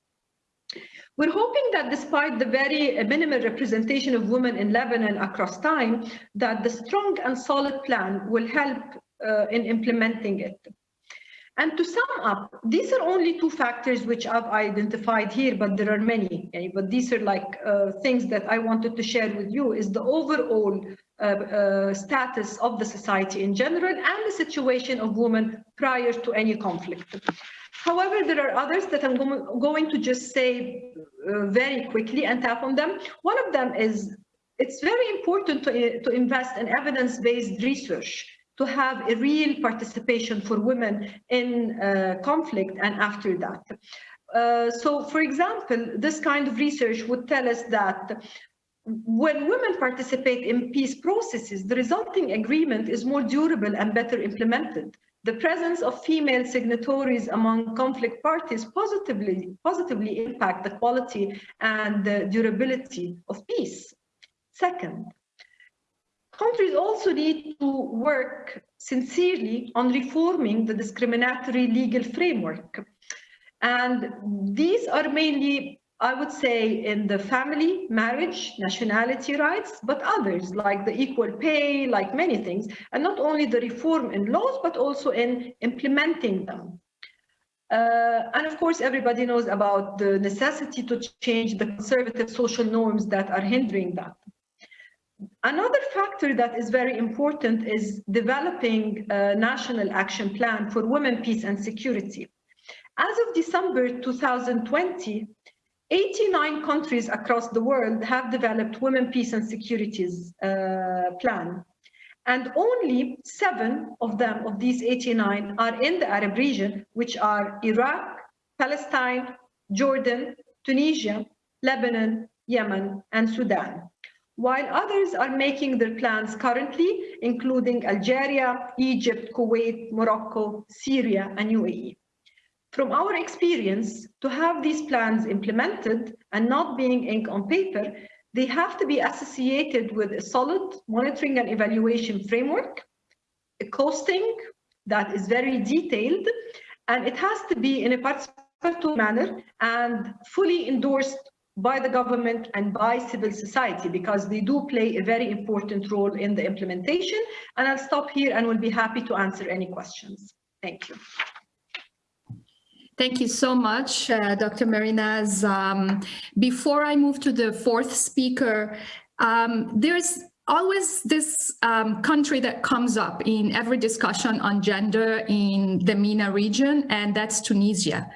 E: We're hoping that despite the very minimal representation of women in Lebanon across time, that the strong and solid plan will help uh, in implementing it. And to sum up, these are only two factors which I've identified here, but there are many. Okay? But these are like uh, things that I wanted to share with you is the overall uh, uh, status of the society in general and the situation of women prior to any conflict. However, there are others that I'm going to just say uh, very quickly and tap on them. One of them is it's very important to, to invest in evidence-based research to have a real participation for women in uh, conflict and after that. Uh, so, for example, this kind of research would tell us that when women participate in peace processes, the resulting agreement is more durable and better implemented the presence of female signatories among conflict parties positively, positively impact the quality and the durability of peace. Second, countries also need to work sincerely on reforming the discriminatory legal framework. And these are mainly I would say in the family, marriage, nationality rights, but others like the equal pay, like many things, and not only the reform in laws, but also in implementing them. Uh, and of course, everybody knows about the necessity to change the conservative social norms that are hindering that. Another factor that is very important is developing a national action plan for women, peace and security. As of December 2020, 89 countries across the world have developed women, peace and securities uh, plan. And only seven of them, of these 89, are in the Arab region, which are Iraq, Palestine, Jordan, Tunisia, Lebanon, Yemen, and Sudan. While others are making their plans currently, including Algeria, Egypt, Kuwait, Morocco, Syria, and UAE. From our experience, to have these plans implemented and not being ink on paper, they have to be associated with a solid monitoring and evaluation framework, a costing that is very detailed, and it has to be in a participatory manner and fully endorsed by the government and by civil society because they do play a very important role in the implementation. And I'll stop here and will be happy to answer any questions. Thank you.
A: Thank you so much, uh, Dr. Mehrinaz. Um, before I move to the fourth speaker, um, there's always this um, country that comes up in every discussion on gender in the MENA region, and that's Tunisia.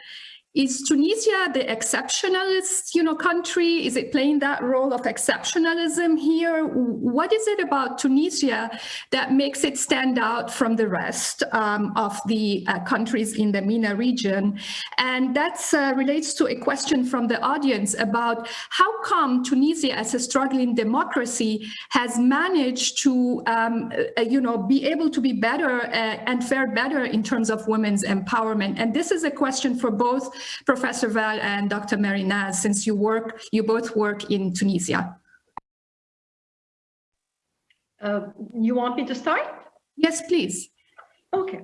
A: Is Tunisia the exceptionalist, you know, country? Is it playing that role of exceptionalism here? What is it about Tunisia that makes it stand out from the rest um, of the uh, countries in the MENA region? And that uh, relates to a question from the audience about how come Tunisia, as a struggling democracy, has managed to, um, uh, you know, be able to be better uh, and fare better in terms of women's empowerment? And this is a question for both Professor Val and Dr. Mehrinaz, since you work, you both work in Tunisia.
E: Uh, you want me to start?
A: Yes, please.
E: Okay.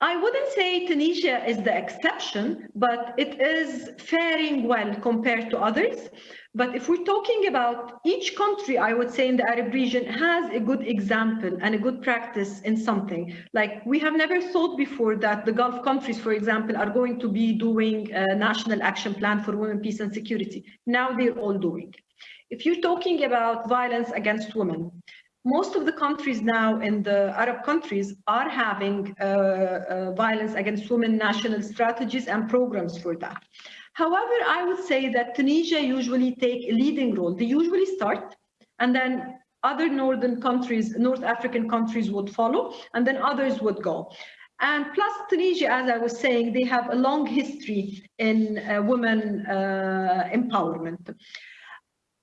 E: I wouldn't say Tunisia is the exception, but it is faring well compared to others. But if we're talking about each country, I would say in the Arab region has a good example and a good practice in something. Like we have never thought before that the Gulf countries, for example, are going to be doing a national action plan for women, peace and security. Now they're all doing. If you're talking about violence against women, most of the countries now in the Arab countries are having uh, uh, violence against women national strategies and programs for that. However, I would say that Tunisia usually take a leading role. They usually start and then other northern countries, North African countries would follow and then others would go. And plus Tunisia, as I was saying, they have a long history in uh, women uh, empowerment.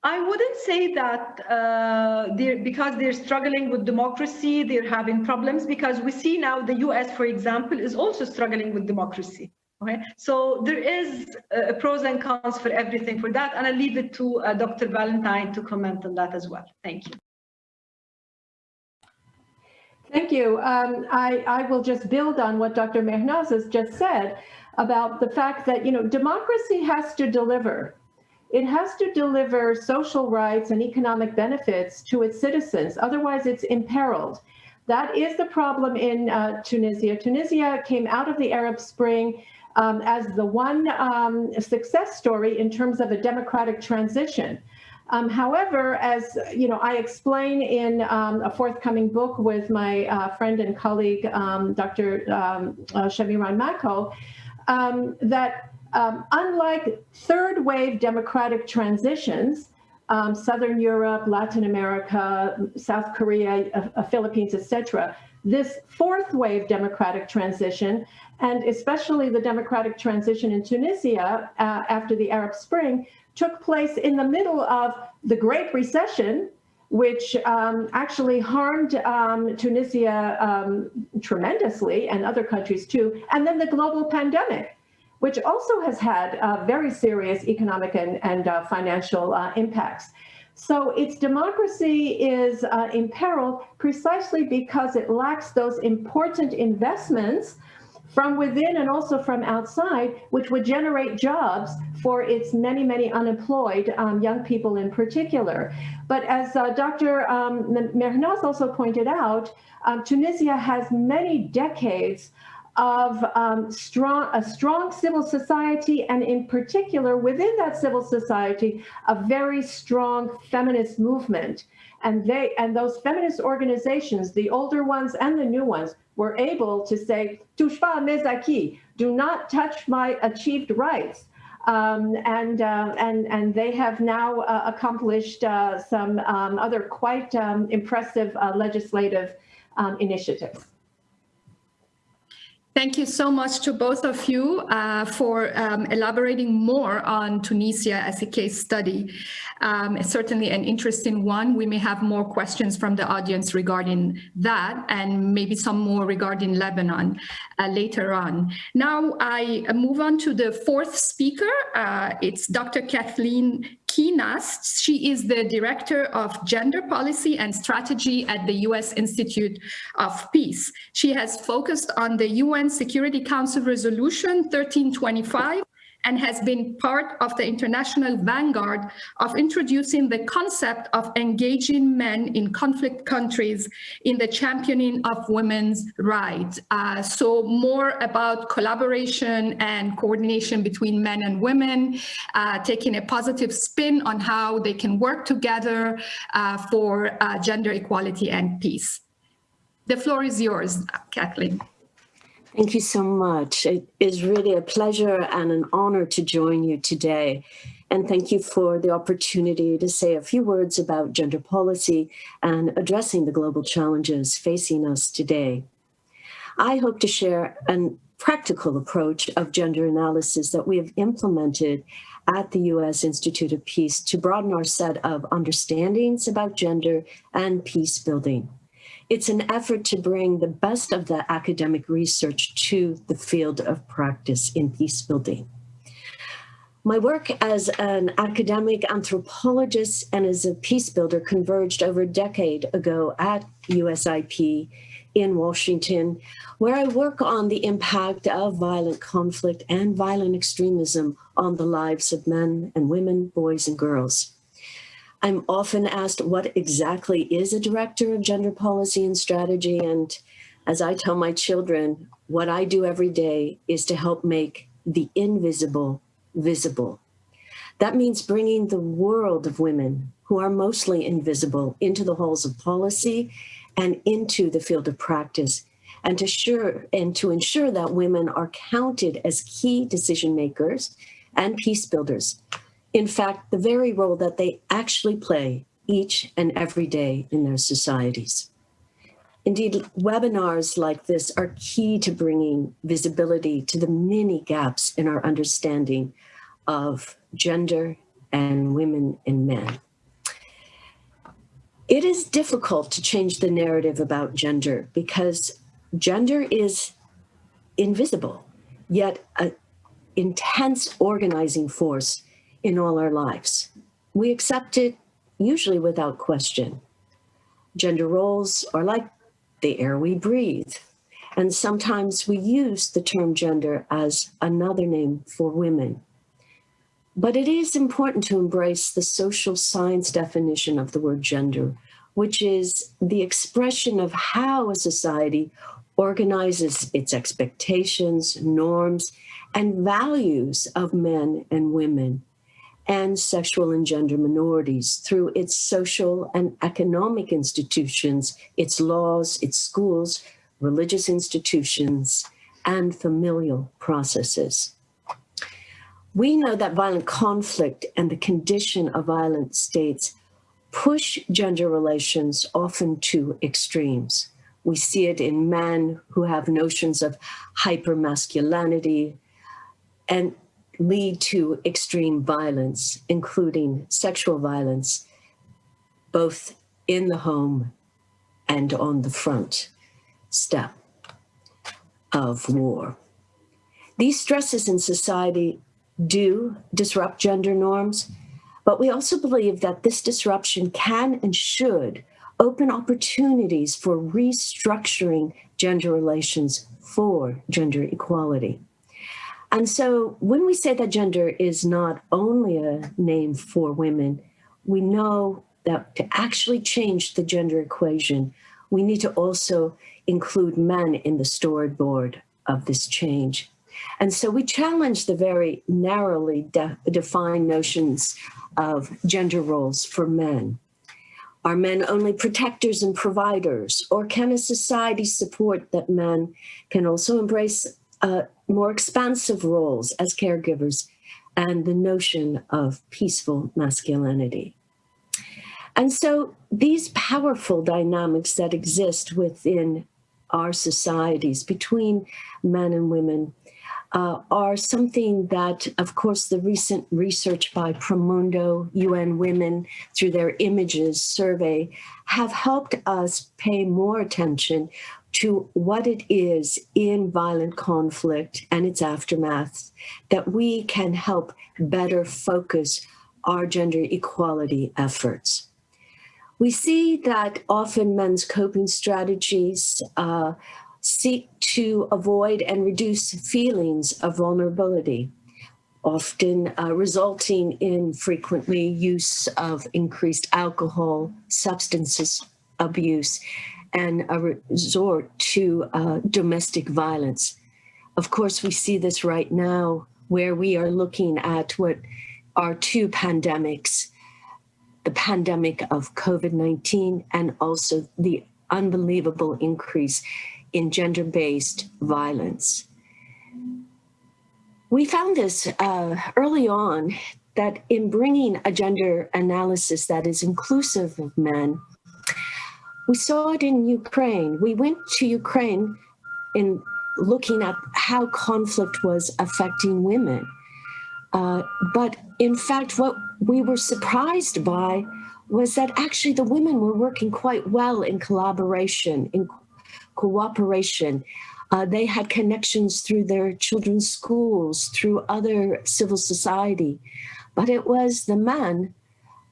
E: I wouldn't say that uh, they're, because they're struggling with democracy, they're having problems because we see now the US, for example, is also struggling with democracy. Okay, so there is pros and cons for everything for that, and I'll leave it to uh, Dr. Valentine to comment on that as well. Thank you.
D: Thank you. Um, I, I will just build on what Dr. Mehrinaz has just said about the fact that, you know, democracy has to deliver. It has to deliver social rights and economic benefits to its citizens. Otherwise, it's imperiled. That is the problem in uh, Tunisia. Tunisia came out of the Arab Spring um, as the one um, success story in terms of a democratic transition. Um, however, as you know, I explain in um, a forthcoming book with my uh, friend and colleague, um, Dr. Um, uh, Shamiran Mako, um, that unlike third wave democratic transitions, Southern Europe, Latin America, South Korea, uh, uh Philippines, etc., this fourth wave democratic transition and especially the democratic transition in Tunisia uh, after the Arab Spring took place in the middle of the Great Recession which um, actually harmed um, Tunisia um, tremendously and other countries too. And then the global pandemic, which also has had uh, very serious economic and, and uh, financial uh, impacts. So its democracy is uh, in peril precisely because it lacks those important investments from within and also from outside, which would generate jobs for its many, many unemployed um, young people in particular. But as uh, Dr. Um, Mehrinaz also pointed out, um, Tunisia has many decades of um, strong, a strong civil society, and in particular, within that civil society, a very strong feminist movement. And they and those feminist organizations, the older ones and the new ones, were able to say, touche pas mes acquis, do not touch my achieved rights. Um, and, uh, and, and they have now uh, accomplished uh, some um, other quite um, impressive uh, legislative um, initiatives.
A: Thank you so much to both of you uh, for um, elaborating more on Tunisia as a case study. Um, certainly an interesting one. We may have more questions from the audience regarding that and maybe some more regarding Lebanon uh, later on. Now I move on to the fourth speaker. Uh, it's Dr. Kathleen Kuehnast. She is the Director of Gender Policy and Strategy at the U.S. Institute of Peace. She has focused on the UN Security Council Resolution 1325 and has been part of the international vanguard of introducing the concept of engaging men in conflict countries in the championing of women's rights. Uh, so more about collaboration and coordination between men and women, uh, taking a positive spin on how they can work together uh, for uh, gender equality and peace. The floor is yours, Kathleen.
F: Thank you so much. It is really a pleasure and an honor to join you today. And thank you for the opportunity to say a few words about gender policy and addressing the global challenges facing us today. I hope to share a practical approach of gender analysis that we have implemented at the U.S. Institute of Peace to broaden our set of understandings about gender and peace building. It's an effort to bring the best of the academic research to the field of practice in peace building. My work as an academic anthropologist and as a peace builder converged over a decade ago at USIP in Washington, where I work on the impact of violent conflict and violent extremism on the lives of men and women, boys and girls. I'm often asked what exactly is a director of gender policy and strategy. And as I tell my children, what I do every day is to help make the invisible visible. That means bringing the world of women who are mostly invisible into the halls of policy and into the field of practice and to sure and to ensure that women are counted as key decision makers and peace builders in fact, the very role that they actually play each and every day in their societies. Indeed, webinars like this are key to bringing visibility to the many gaps in our understanding of gender and women and men. It is difficult to change the narrative about gender because gender is invisible, yet an intense organizing force in all our lives. We accept it usually without question. Gender roles are like the air we breathe. And sometimes we use the term gender as another name for women. But it is important to embrace the social science definition of the word gender, which is the expression of how a society organizes its expectations, norms, and values of men and women and sexual and gender minorities through its social and economic institutions, its laws, its schools, religious institutions, and familial processes. We know that violent conflict and the condition of violent states push gender relations often to extremes. We see it in men who have notions of hypermasculinity and lead to extreme violence, including sexual violence, both in the home and on the front step of war. These stresses in society do disrupt gender norms, but we also believe that this disruption can and should open opportunities for restructuring gender relations for gender equality. And so when we say that gender is not only a name for women, we know that to actually change the gender equation, we need to also include men in the storyboard of this change. And so we challenge the very narrowly de defined notions of gender roles for men. Are men only protectors and providers, or can a society support that men can also embrace uh, more expansive roles as caregivers and the notion of peaceful masculinity? And so these powerful dynamics that exist within our societies between men and women uh, are something that, of course, the recent research by Promundo, UN Women, through their images survey, have helped us pay more attention to what it is in violent conflict and its aftermath that we can help better focus our gender equality efforts. We see that often men's coping strategies uh, seek to avoid and reduce feelings of vulnerability, often uh, resulting in frequently use of increased alcohol, substances abuse, and a resort to uh, domestic violence. Of course, we see this right now where we are looking at what are two pandemics, the pandemic of COVID-19 and also the unbelievable increase in gender-based violence. We found this uh, early on that in bringing a gender analysis that is inclusive of men, we saw it in Ukraine. We went to Ukraine in looking at how conflict was affecting women. Uh, but in fact, what we were surprised by was that actually the women were working quite well in collaboration, in cooperation. Uh, they had connections through their children's schools, through other civil society. But it was the men,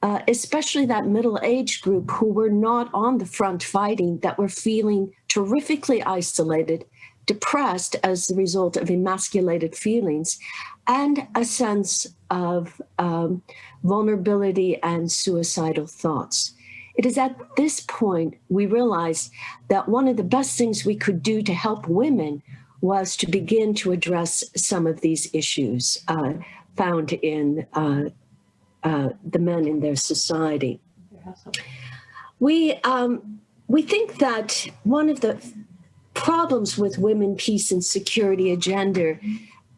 F: uh, especially that middle age group who were not on the front fighting, that were feeling terrifically isolated, depressed as the result of emasculated feelings, and a sense of um, vulnerability and suicidal thoughts. It is at this point we realized that one of the best things we could do to help women was to begin to address some of these issues uh, found in uh, uh, the men in their society. We, um, we think that one of the problems with women, peace and security agenda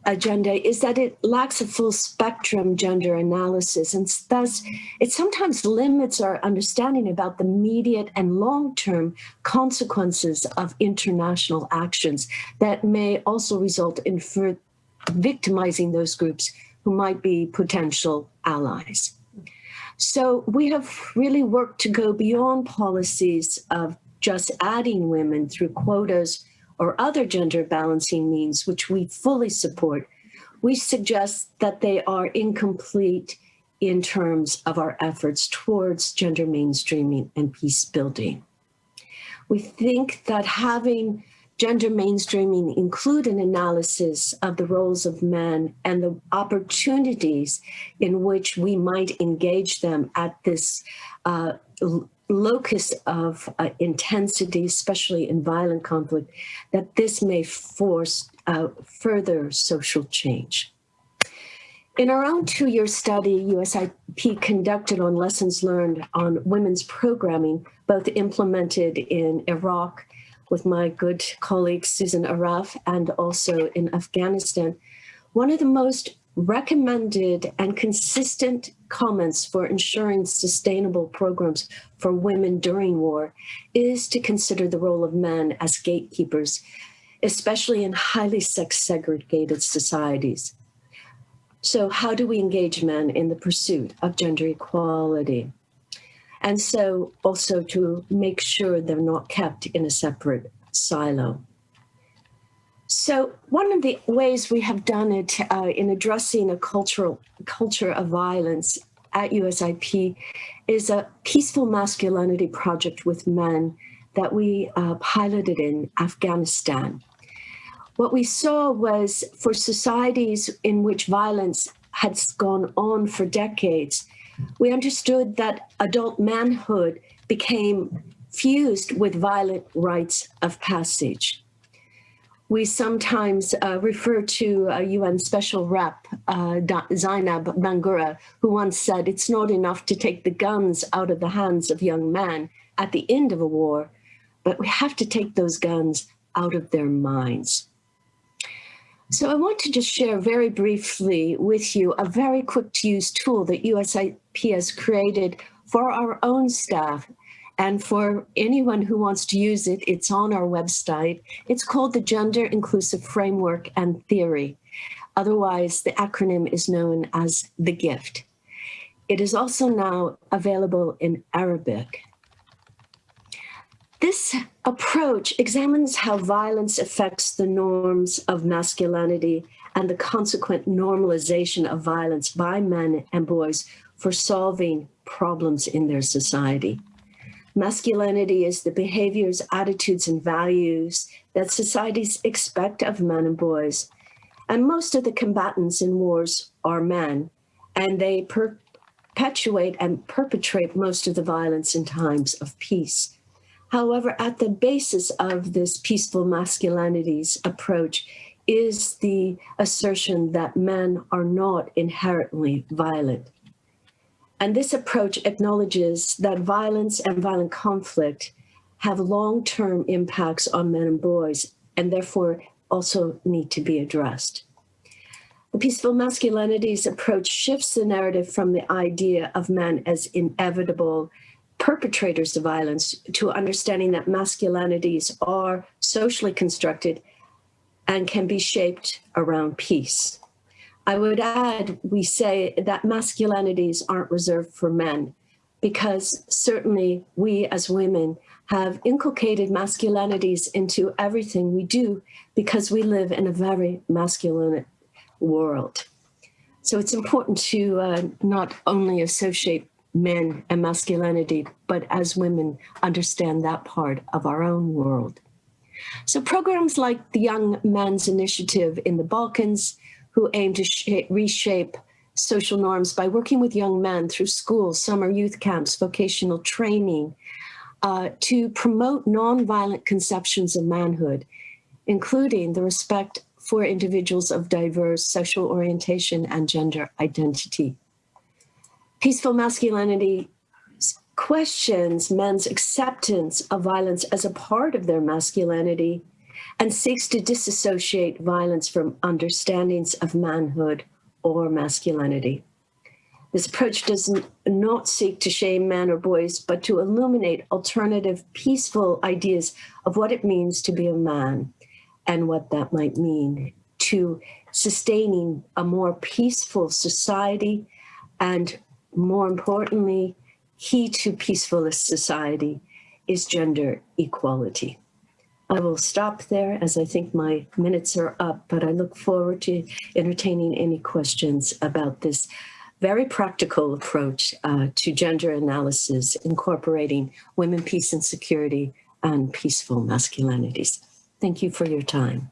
F: agenda is that it lacks a full spectrum gender analysis and thus it sometimes limits our understanding about the immediate and long-term consequences of international actions that may also result in victimizing those groups who might be potential allies. So we have really worked to go beyond policies of just adding women through quotas or other gender balancing means, which we fully support, we suggest that they are incomplete in terms of our efforts towards gender mainstreaming and peace building. We think that having gender mainstreaming include an analysis of the roles of men and the opportunities in which we might engage them at this uh, locus of uh, intensity, especially in violent conflict, that this may force uh, further social change. In our own two-year study, USIP conducted on lessons learned on women's programming, both implemented in Iraq with my good colleague Susan Aref and also in Afghanistan, one of the most recommended and consistent comments for ensuring sustainable programs for women during war is to consider the role of men as gatekeepers, especially in highly sex segregated societies. So how do we engage men in the pursuit of gender equality? And so also to make sure they're not kept in a separate silo. So one of the ways we have done it uh, in addressing a cultural culture of violence at USIP is a peaceful masculinity project with men that we uh, piloted in Afghanistan. What we saw was for societies in which violence had gone on for decades, we understood that adult manhood became fused with violent rites of passage. We sometimes uh, refer to a UN special rep, uh, Zainab Bangura, who once said, it's not enough to take the guns out of the hands of young men at the end of a war, but we have to take those guns out of their minds. So I want to just share very briefly with you a very quick to use tool that USIP has created for our own staff and for anyone who wants to use it, it's on our website. It's called the Gender Inclusive Framework and Theory. Otherwise, the acronym is known as the GIFT. It is also now available in Arabic. This approach examines how violence affects the norms of masculinity and the consequent normalization of violence by men and boys for solving problems in their society. Masculinity is the behaviors, attitudes, and values that societies expect of men and boys. And most of the combatants in wars are men, and they perpetuate and perpetrate most of the violence in times of peace. However, at the basis of this peaceful masculinities approach is the assertion that men are not inherently violent. And this approach acknowledges that violence and violent conflict have long-term impacts on men and boys and therefore also need to be addressed. The peaceful masculinities approach shifts the narrative from the idea of men as inevitable perpetrators of violence to understanding that masculinities are socially constructed and can be shaped around peace. I would add, we say that masculinities aren't reserved for men because certainly we as women have inculcated masculinities into everything we do because we live in a very masculine world. So it's important to uh, not only associate men and masculinity, but as women understand that part of our own world. So programs like the Young Men's Initiative in the Balkans, who aim to reshape social norms by working with young men through schools, summer youth camps, vocational training, uh, to promote nonviolent conceptions of manhood, including the respect for individuals of diverse sexual orientation and gender identity. Peaceful masculinity questions men's acceptance of violence as a part of their masculinity and seeks to disassociate violence from understandings of manhood or masculinity. This approach does not seek to shame men or boys, but to illuminate alternative, peaceful ideas of what it means to be a man and what that might mean to sustaining a more peaceful society and more importantly, key to peaceful society is gender equality. I will stop there as I think my minutes are up, but I look forward to entertaining any questions about this very practical approach uh, to gender analysis, incorporating women, peace and security and peaceful masculinities. Thank you for your time.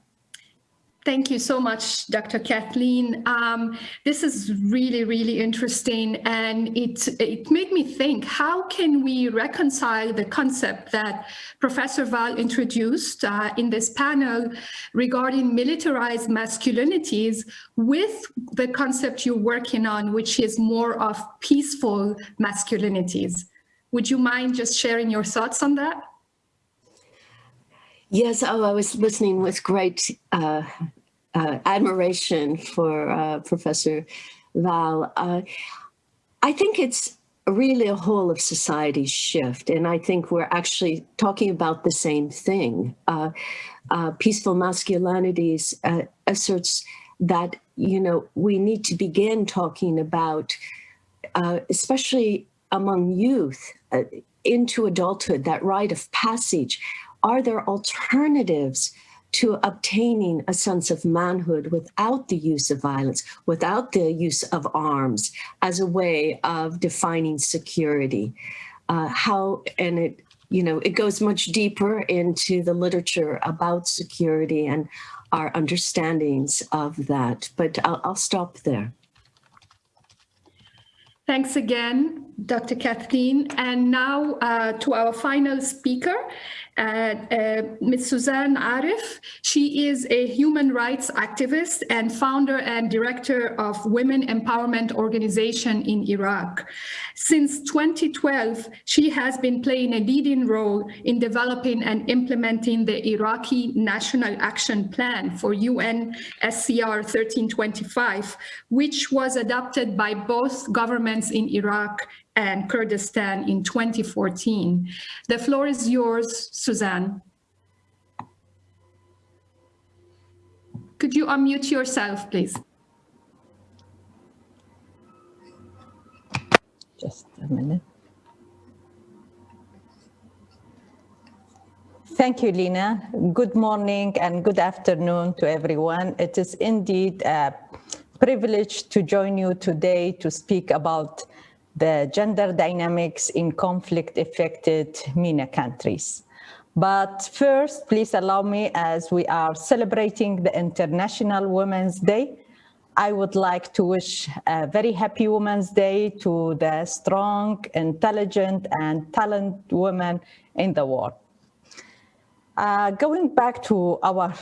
A: Thank you so much, Dr. Kathleen. Um, this is really, really interesting. And it, it made me think, how can we reconcile the concept that Professor Val introduced uh, in this panel regarding militarized masculinities with the concept you're working on, which is more of peaceful masculinities? Would you mind just sharing your thoughts on that?
F: Yes, oh, I was listening with great uh, uh, admiration for uh, Professor Val. Uh, I think it's really a whole of society shift, and I think we're actually talking about the same thing. Uh, uh, peaceful masculinities uh, asserts that, you know, we need to begin talking about, especially among youth into adulthood, that rite of passage, are there alternatives to obtaining a sense of manhood without the use of violence, without the use of arms as a way of defining security? Uh, how, and it, you know, it goes much deeper into the literature about security and our understandings of that, but I'll, I'll stop there.
A: Thanks again, Dr. Kathleen. And now uh, to our final speaker, Uh, uh, Ms. Suzanne Aref. She is a human rights activist and founder and director of Women Empowerment Organization in Iraq. Since 2012, she has been playing a leading role in developing and implementing the Iraqi National Action Plan for UNSCR 1325, which was adopted by both governments in Iraq and Kurdistan in 2014. The floor is yours, Suzanne. Could you unmute yourself, please?
G: Just a minute. Thank you, Lina. Good morning and good afternoon to everyone. It is indeed a privilege to join you today to speak about the gender dynamics in conflict-affected MENA countries. But first, please allow me, as we are celebrating the International Women's Day, I would like to wish a very happy Women's Day to the strong, intelligent, and talented women in the world. Uh, going back to our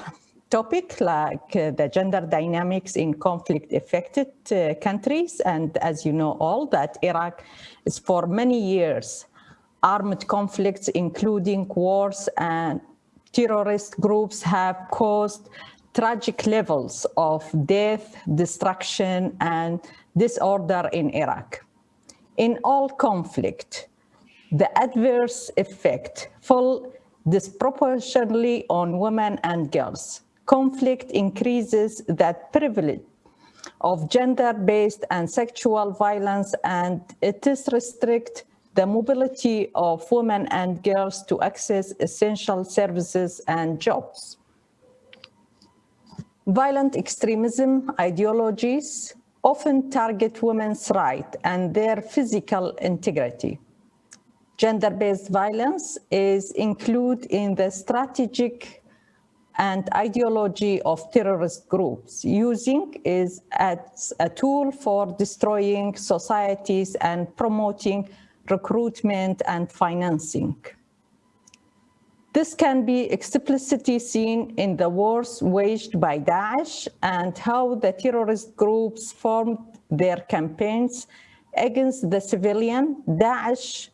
G: topic like uh, the gender dynamics in conflict affected uh, countries. And as you know all that Iraq is for many years armed conflicts, including wars and terrorist groups have caused tragic levels of death, destruction, and disorder in Iraq. In all conflict, the adverse effect fall disproportionately on women and girls conflict increases that privilege of gender-based and sexual violence and it is restrict the mobility of women and girls to access essential services and jobs. Violent extremism ideologies often target women's rights and their physical integrity. Gender-based violence is included in the strategic and ideology of terrorist groups using is as a tool for destroying societies and promoting recruitment and financing. This can be explicitly seen in the wars waged by Daesh and how the terrorist groups formed their campaigns against the civilian. Daesh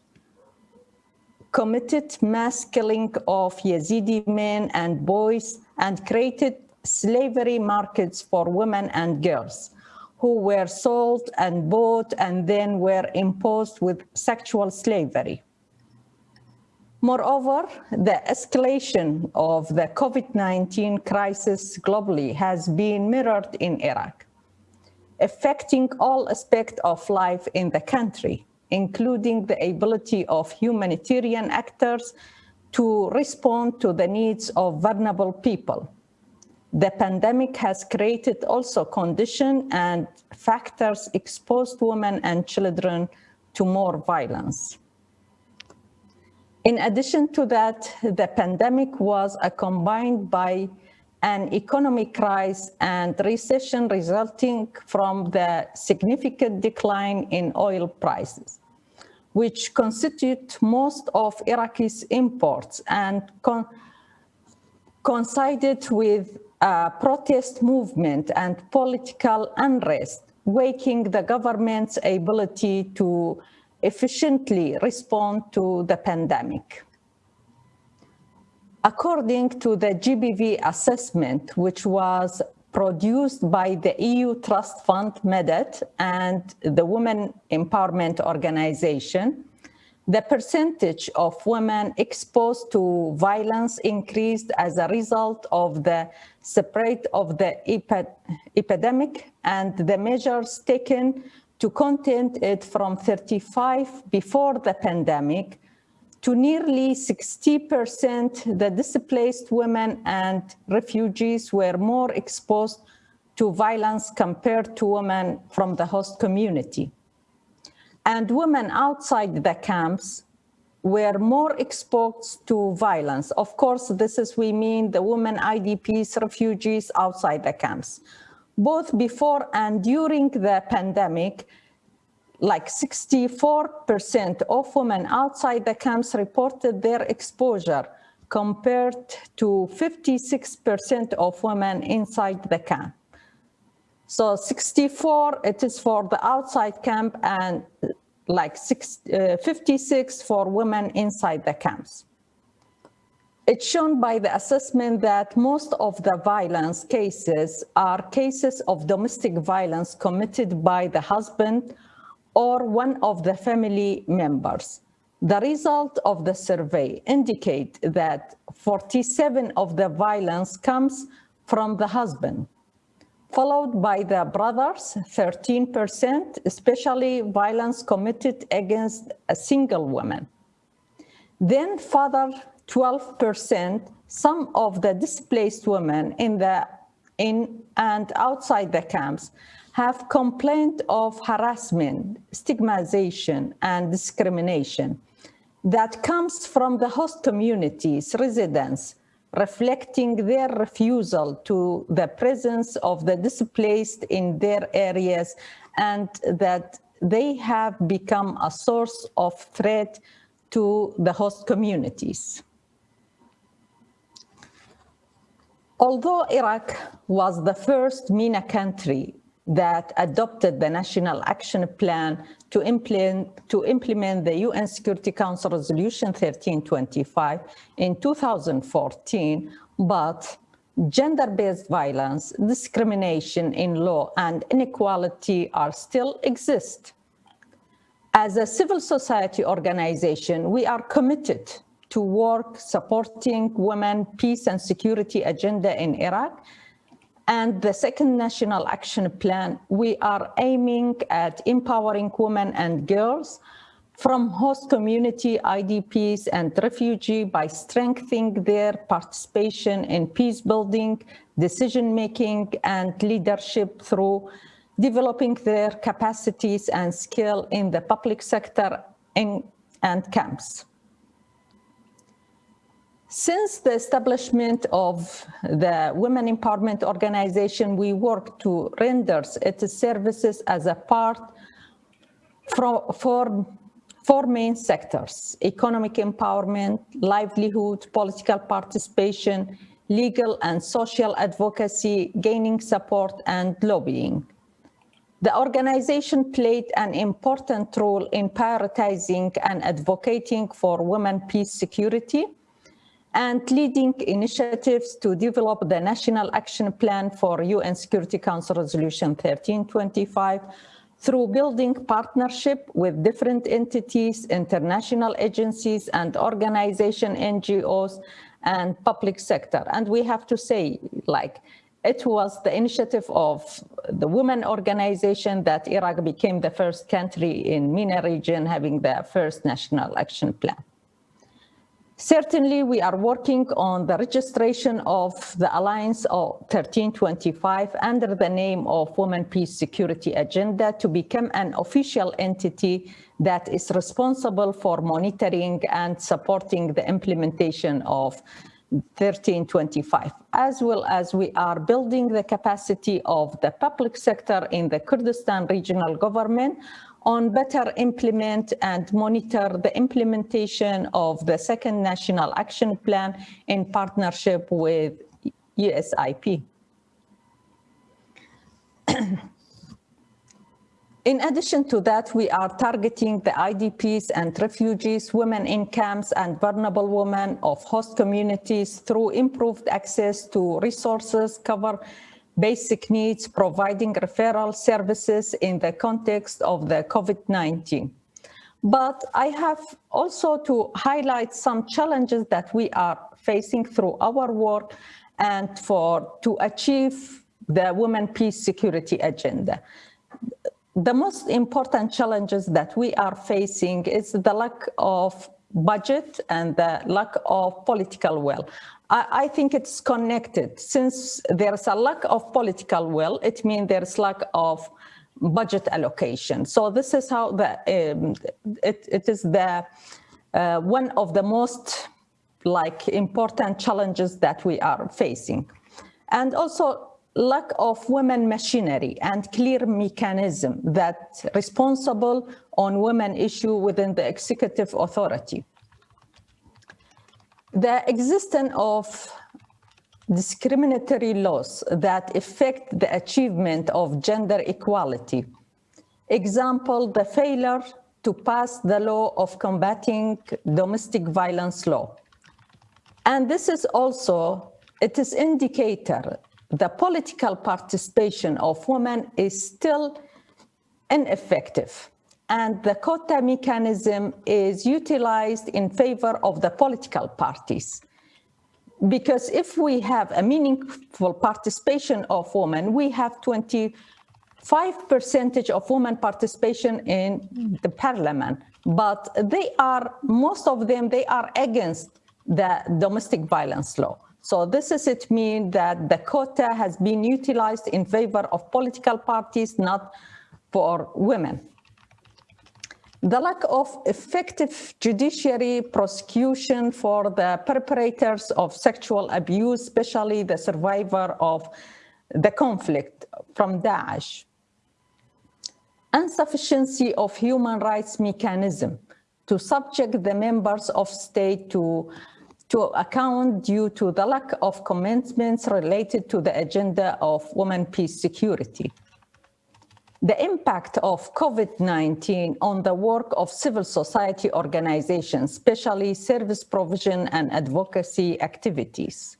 G: committed mass killing of Yazidi men and boys and created slavery markets for women and girls who were sold and bought and then were imposed with sexual slavery. Moreover, the escalation of the COVID-19 crisis globally has been mirrored in Iraq, affecting all aspects of life in the country including the ability of humanitarian actors to respond to the needs of vulnerable people. The pandemic has created also conditions and factors exposed women and children to more violence. In addition to that, the pandemic was accompanied by an economic crisis and recession resulting from the significant decline in oil prices, which constitute most of Iraqi's imports and con coincided with a protest movement and political unrest, waking the government's ability to efficiently respond to the pandemic. According to the GBV assessment, which was produced by the EU Trust Fund Madad and the Women Empowerment Organization, the percentage of women exposed to violence increased as a result of the spread of the epidemic and the measures taken to contain it from 35 before the pandemic to nearly 60% the displaced women and refugees were more exposed to violence compared to women from the host community. And women outside the camps were more exposed to violence. Of course, this is, we mean the women IDPs, refugees outside the camps. Both before and during the pandemic, like 64% of women outside the camps reported their exposure compared to 56% of women inside the camp. So 64, it is for the outside camp and like six, uh, 56 for women inside the camps. It's shown by the assessment that most of the violence cases are cases of domestic violence committed by the husband or one of the family members. The result of the survey indicate that 47 of the violence comes from the husband, followed by the brothers, 13%, especially violence committed against a single woman. Then father, 12%, some of the displaced women in the in and outside the camps have complained of harassment, stigmatization, and discrimination that comes from the host communities, residents, reflecting their refusal to the presence of the displaced in their areas and that they have become a source of threat to the host communities. Although Iraq was the first MENA country that adopted the National Action Plan to implement, to implement the UN Security Council Resolution 1325 in 2014, but gender-based violence, discrimination in law, and inequality are still exist. As a civil society organization, we are committed to work supporting women, peace and security agenda in Iraq and the second National Action Plan, we are aiming at empowering women and girls from host community IDPs and refugee by strengthening their participation in peace building, decision making and leadership through developing their capacities and skill in the public sector in, and camps. Since the establishment of the Women Empowerment Organization, we work to render its services as a part for, for four main sectors, economic empowerment, livelihood, political participation, legal and social advocacy, gaining support, and lobbying. The organization played an important role in prioritizing and advocating for women peace security, and leading initiatives to develop the National Action Plan for UN Security Council Resolution 1325 through building partnership with different entities, international agencies and organization, NGOs and public sector. And we have to say, like, it was the initiative of the women organization that Iraq became the first country in MENA region having the first national action plan. Certainly, we are working on the registration of the Alliance of 1325 under the name of Women Peace Security Agenda to become an official entity that is responsible for monitoring and supporting the implementation of 1325, as well as we are building the capacity of the public sector in the Kurdistan regional government on better implement and monitor the implementation of the second national action plan in partnership with USIP. In addition to that, we are targeting the IDPs and refugees, women in camps and vulnerable women of host communities through improved access to resources, cover basic needs, providing referral services in the context of the COVID-19. But I have also to highlight some challenges that we are facing through our work and for to achieve the Women Peace Security Agenda. the most important challenges that we are facing is the lack of budget and the lack of political will. I, I, think it's connected. Since there's a lack of political will, it means there's lack of budget allocation. So this is how the um, it, it is the uh, one of the most like important challenges that we are facing. And also lack of women machinery and clear mechanism that responsible on women issue within the executive authority. The existence of discriminatory laws that affect the achievement of gender equality. Example, the failure to pass the law of combating domestic violence law. And this is also, it is indicator the political participation of women is still ineffective and the quota mechanism is utilized in favor of the political parties. Because if we have a meaningful participation of women, we have 25 percentage of women participation in the parliament, but they are, most of them, they are against the domestic violence law. So this is it mean that the quota has been utilized in favor of political parties, not for women. The lack of effective judiciary prosecution for the perpetrators of sexual abuse, especially the survivor of the conflict from Daesh. Insufficiency of human rights mechanism to subject the members of state to to account due to the lack of commitments related to the agenda of women peace security. The impact of COVID-19 on the work of civil society organizations, especially service provision and advocacy activities.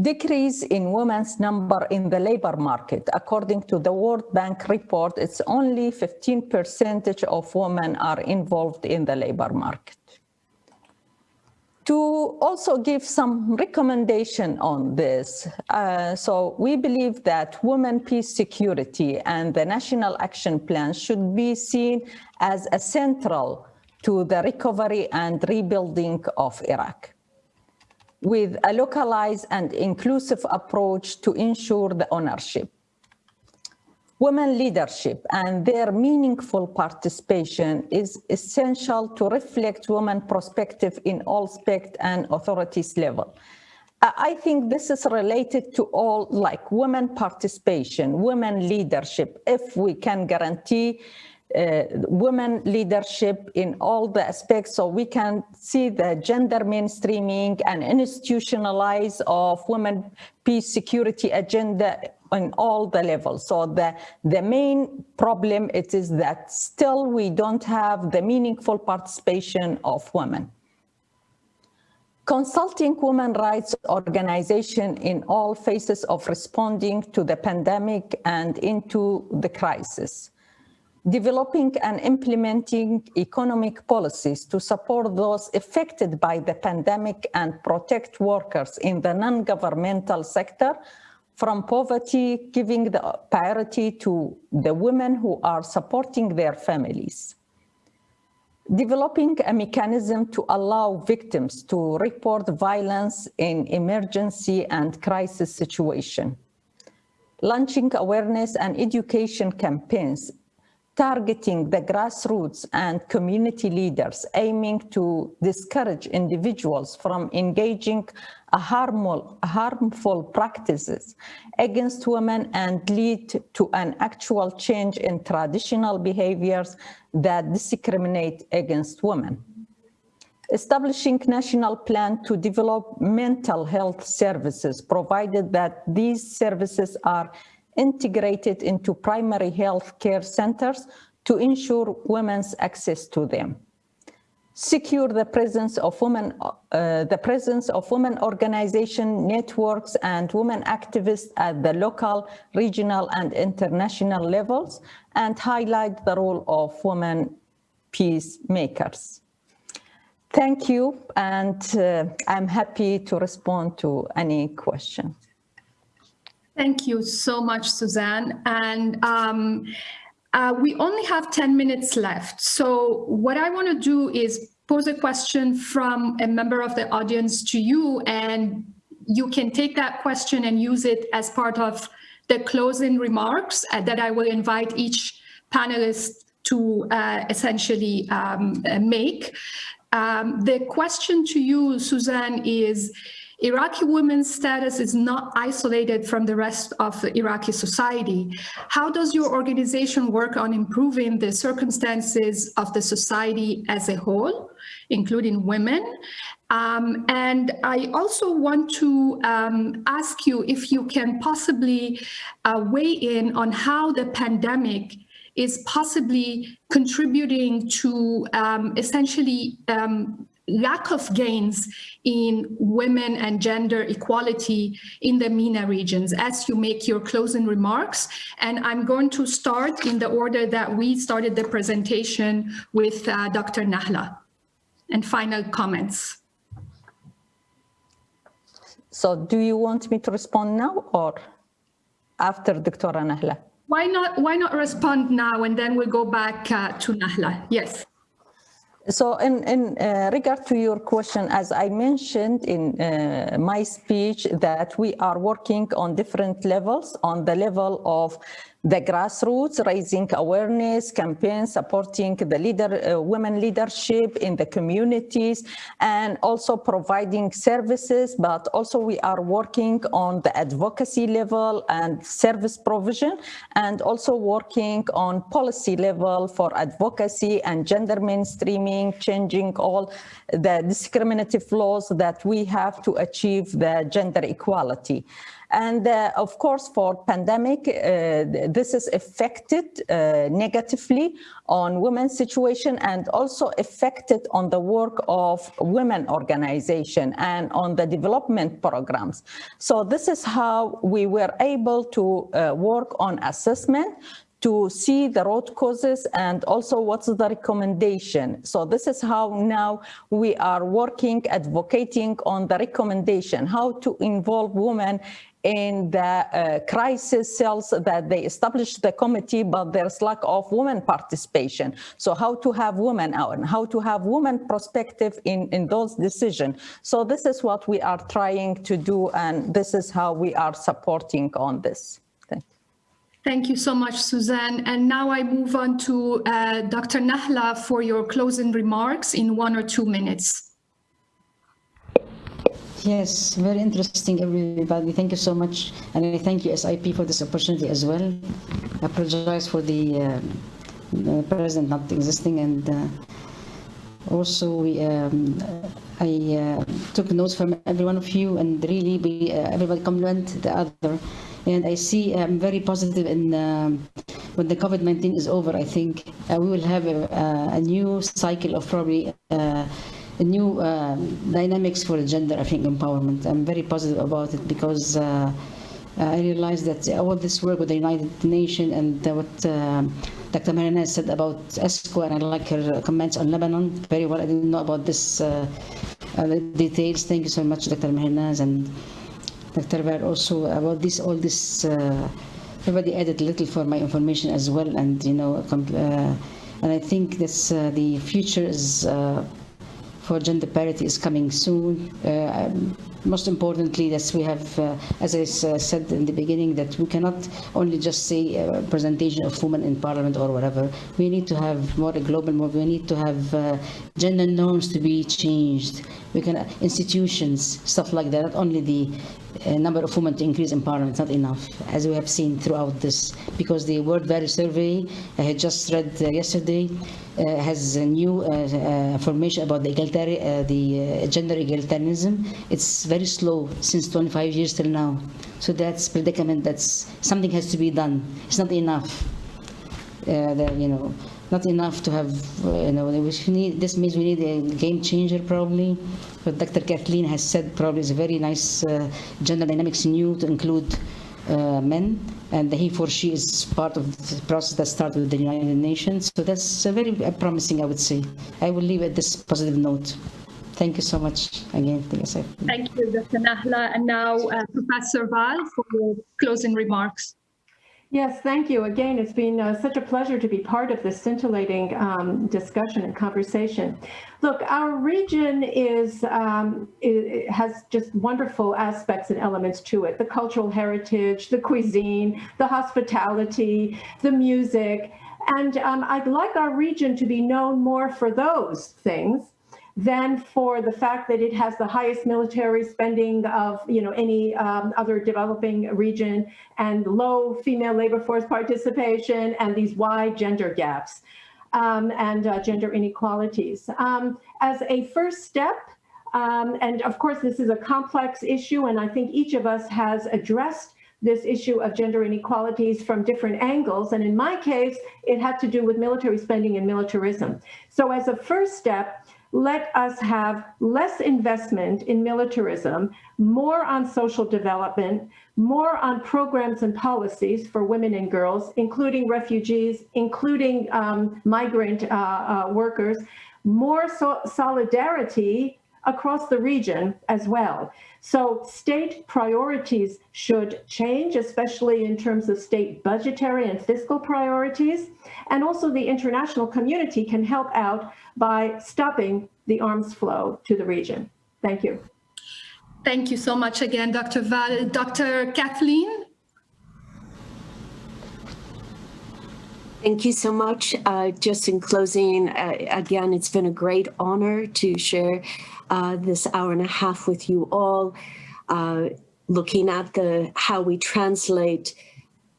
G: Decrease in women's number in the labor market. According to the World Bank report, it's only 15% of women are involved in the labor market to also give some recommendation on this. Uh, so we believe that women, peace, security and the national action plan should be seen as a central to the recovery and rebuilding of Iraq with a localized and inclusive approach to ensure the ownership women leadership and their meaningful participation is essential to reflect women perspective in all spect and authorities level. I think this is related to all like women participation, women leadership. If we can guarantee uh, women leadership in all the aspects so we can see the gender mainstreaming and institutionalize of women peace security agenda on all the levels. So the, the main problem it is that still we don't have the meaningful participation of women. Consulting women rights organization in all phases of responding to the pandemic and into the crisis developing and implementing economic policies to support those affected by the pandemic and protect workers in the non-governmental sector from poverty, giving the priority to the women who are supporting their families. Developing a mechanism to allow victims to report violence in emergency and crisis situation. Launching awareness and education campaigns targeting the grassroots and community leaders aiming to discourage individuals from engaging harmful, harmful practices against women and lead to an actual change in traditional behaviors that discriminate against women. Establishing national plan to develop mental health services, provided that these services are integrated into primary health care centers to ensure women's access to them. Secure the presence of women, uh, the presence of women organization networks and women activists at the local, regional and international levels and highlight the role of women peacemakers. Thank you, and uh, I'm happy to respond to any questions.
A: Thank you so much, Suzanne. And um, uh, we only have 10 minutes left. So what I want to do is pose a question from a member of the audience to you, and you can take that question and use it as part of the closing remarks uh, that I will invite each panelist to uh, essentially um, uh, make. Um, the question to you, Suzanne, is Iraqi women's status is not isolated from the rest of the Iraqi society. How does your organization work on improving the circumstances of the society as a whole, including women? Um, and I also want to um, ask you if you can possibly uh, weigh in on how the pandemic is possibly contributing to um, essentially um, lack of gains in women and gender equality in the MENA regions as you make your closing remarks. And I'm going to start in the order that we started the presentation with uh, Dr. Nahla. And final comments.
G: So do you want me to respond now or after Dr. Nahla?
A: Why not, why not respond now and then we'll go back uh, to Nahla? Yes.
G: So in, in uh, regard to your question, as I mentioned in uh, my speech, that we are working on different levels, on the level of the grassroots, raising awareness, campaigns, supporting the leader, uh, women leadership in the communities, and also providing services, but also we are working on the advocacy level and service provision, and also working on policy level for advocacy and gender mainstreaming, changing all the discriminative laws that we have to achieve the gender equality. And uh, of course, for pandemic, uh, this is affected uh, negatively on women's situation and also affected on the work of women organization and on the development programs. So this is how we were able to uh, work on assessment to see the root causes and also what's the recommendation. So this is how now we are working, advocating on the recommendation, how to involve women in the uh, crisis cells that they established the committee, but there's lack of women participation. So how to have women out and how to have women perspective in, in those decisions. So this is what we are trying to do, and this is how we are supporting on this. Thank you.
A: Thank you so much, Suzanne. And now I move on to uh, Dr. Nahla for your closing remarks in one or two minutes.
C: Yes, very interesting, everybody. Thank you so much. And I thank USIP, for this opportunity as well. I apologize for the, uh, the president not existing. And uh, also, we, um, I uh, took notes from every one of you, and really, we, uh, everybody compliment the other. And I see I'm very positive in um, when the COVID-19 is over, I think uh, we will have a, a, new cycle of probably uh, new uh, dynamics for gender, I think, empowerment. I'm very positive about it because uh, I realize that all this work with the United Nations and what uh, Dr. Marina said about ESCWA, and I like her comments on Lebanon very well. I didn't know about this uh, uh, details. Thank you so much, Dr. Mehrinaz and Dr. Bar also about this, all this, uh, everybody added a little for my information as well. And, you know, and I think this, the future is for gender parity is coming soon. Uh, most importantly, that we have, uh, as I uh, said in the beginning, that we cannot only just say a presentation of women in parliament or whatever. We need to have more a global move. We need to have uh, gender norms to be changed. We can institutions, stuff like that. Not only the uh, number of women to increase in parliament, is not enough, as we have seen throughout this. Because the World Value Survey I had just read uh, yesterday uh, has a new information about the, the gender egalitarianism. It's very slow since 25 years till now. So that's predicament. That's something has to be done. It's not enough. Uh, you know, not enough to have. Uh, you know, need. This means we need a game changer probably. But Dr. Kathleen has said probably is a very nice uh, gender dynamics new to include uh, men and the he for she is part of the process that started with the United Nations. So that's very promising, I would say. I will leave at this positive note. Thank you so much again, TSF.
A: Thank you, Dr. Nahla. And now uh, Professor Val for your closing remarks.
D: Yes, thank you. Again, it's been uh, such a pleasure to be part of this scintillating um, discussion and conversation. Look, our region is um, it has just wonderful aspects and elements to it. The cultural heritage, the cuisine, the hospitality, the music. And um, I'd like our region to be known more for those things than for the fact that it has the highest military spending of you know any um, other developing region and low female labor force participation and these wide gender gaps um, and uh, gender inequalities. Um, as a first step, um, and of course this is a complex issue and I think each of us has addressed this issue of gender inequalities from different angles. And in my case, it had to do with military spending and militarism. So as a first step, let us have less investment in militarism, more on social development, more on programs and policies for women and girls, including refugees, including um, migrant uh, uh, workers, more so solidarity across the region as well. So state priorities should change, especially in terms of state budgetary and fiscal priorities. And also the international community can help out by stopping the arms flow to the region. Thank you.
A: Thank you so much again, Dr. Val. Dr. Kathleen?
F: Thank you so much. Uh, just in closing, uh, again, it's been a great honor to share uh, this hour and a half with you all, uh, looking at the how we translate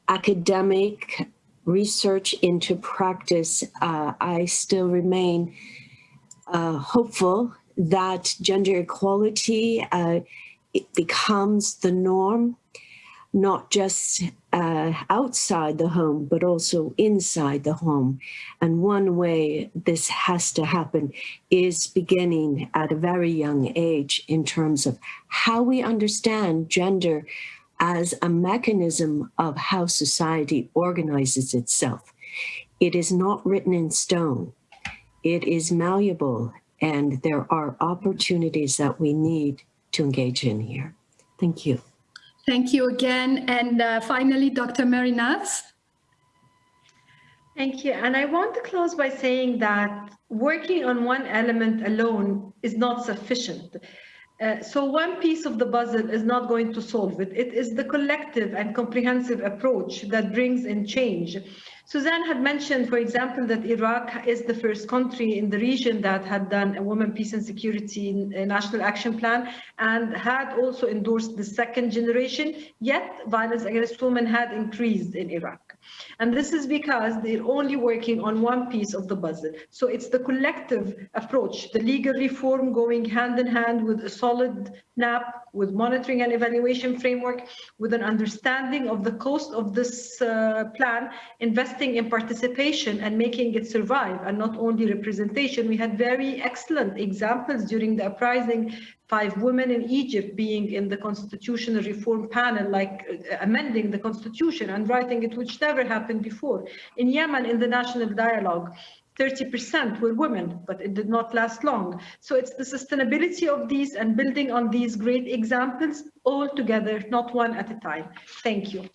F: academic research into practice. Uh, I still remain uh, hopeful that gender equality it becomes the norm not just uh, outside the home, but also inside the home. And one way this has to happen is beginning at a very young age in terms of how we understand gender as a mechanism of how society organizes itself. It is not written in stone. It is malleable and there are opportunities that we need to engage in here. Thank you.
A: Thank you again. And uh, finally, Dr. Mehrinaz.
E: Thank you. And I want to close by saying that working on one element alone is not sufficient. Uh, so one piece of the puzzle is not going to solve it. It is the collective and comprehensive approach that brings in change. Suzanne had mentioned, for example, that Iraq is the first country in the region that had done a women, peace and security national action plan and had also endorsed the second generation, yet violence against women had increased in Iraq. And this is because they're only working on one piece of the puzzle. So it's the collective approach, the legal reform going hand in hand with a solid NAP, with monitoring and evaluation framework, with an understanding of the cost of this uh, plan, investing in participation and making it survive and not only representation. We had very excellent examples during the uprising five women in Egypt being in the constitutional reform panel, like uh, amending the constitution and writing it, which never happened before. In Yemen, in the national dialogue, 30% were women, but it did not last long. So it's the sustainability of these and building on these great examples all together, not one at a time. Thank you.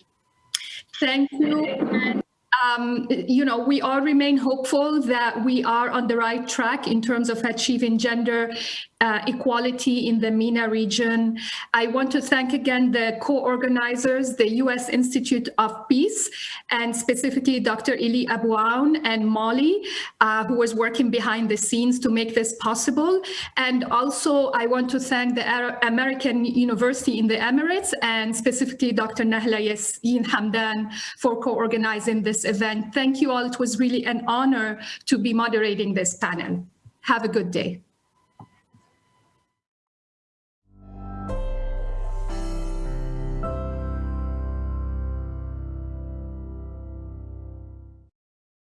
A: Thank you um, you know, we all remain hopeful that we are on the right track in terms of achieving gender uh, equality in the MENA region. I want to thank again the co-organizers, the U.S. Institute of Peace, and specifically Dr. Elie Abouaoun and Molly, uh, who was working behind the scenes to make this possible. And also I want to thank the American University in the Emirates and specifically Dr. Nahla Yassin Hamdan for co-organizing this event. Thank you all. It was really an honor to be moderating this panel. Have a good day.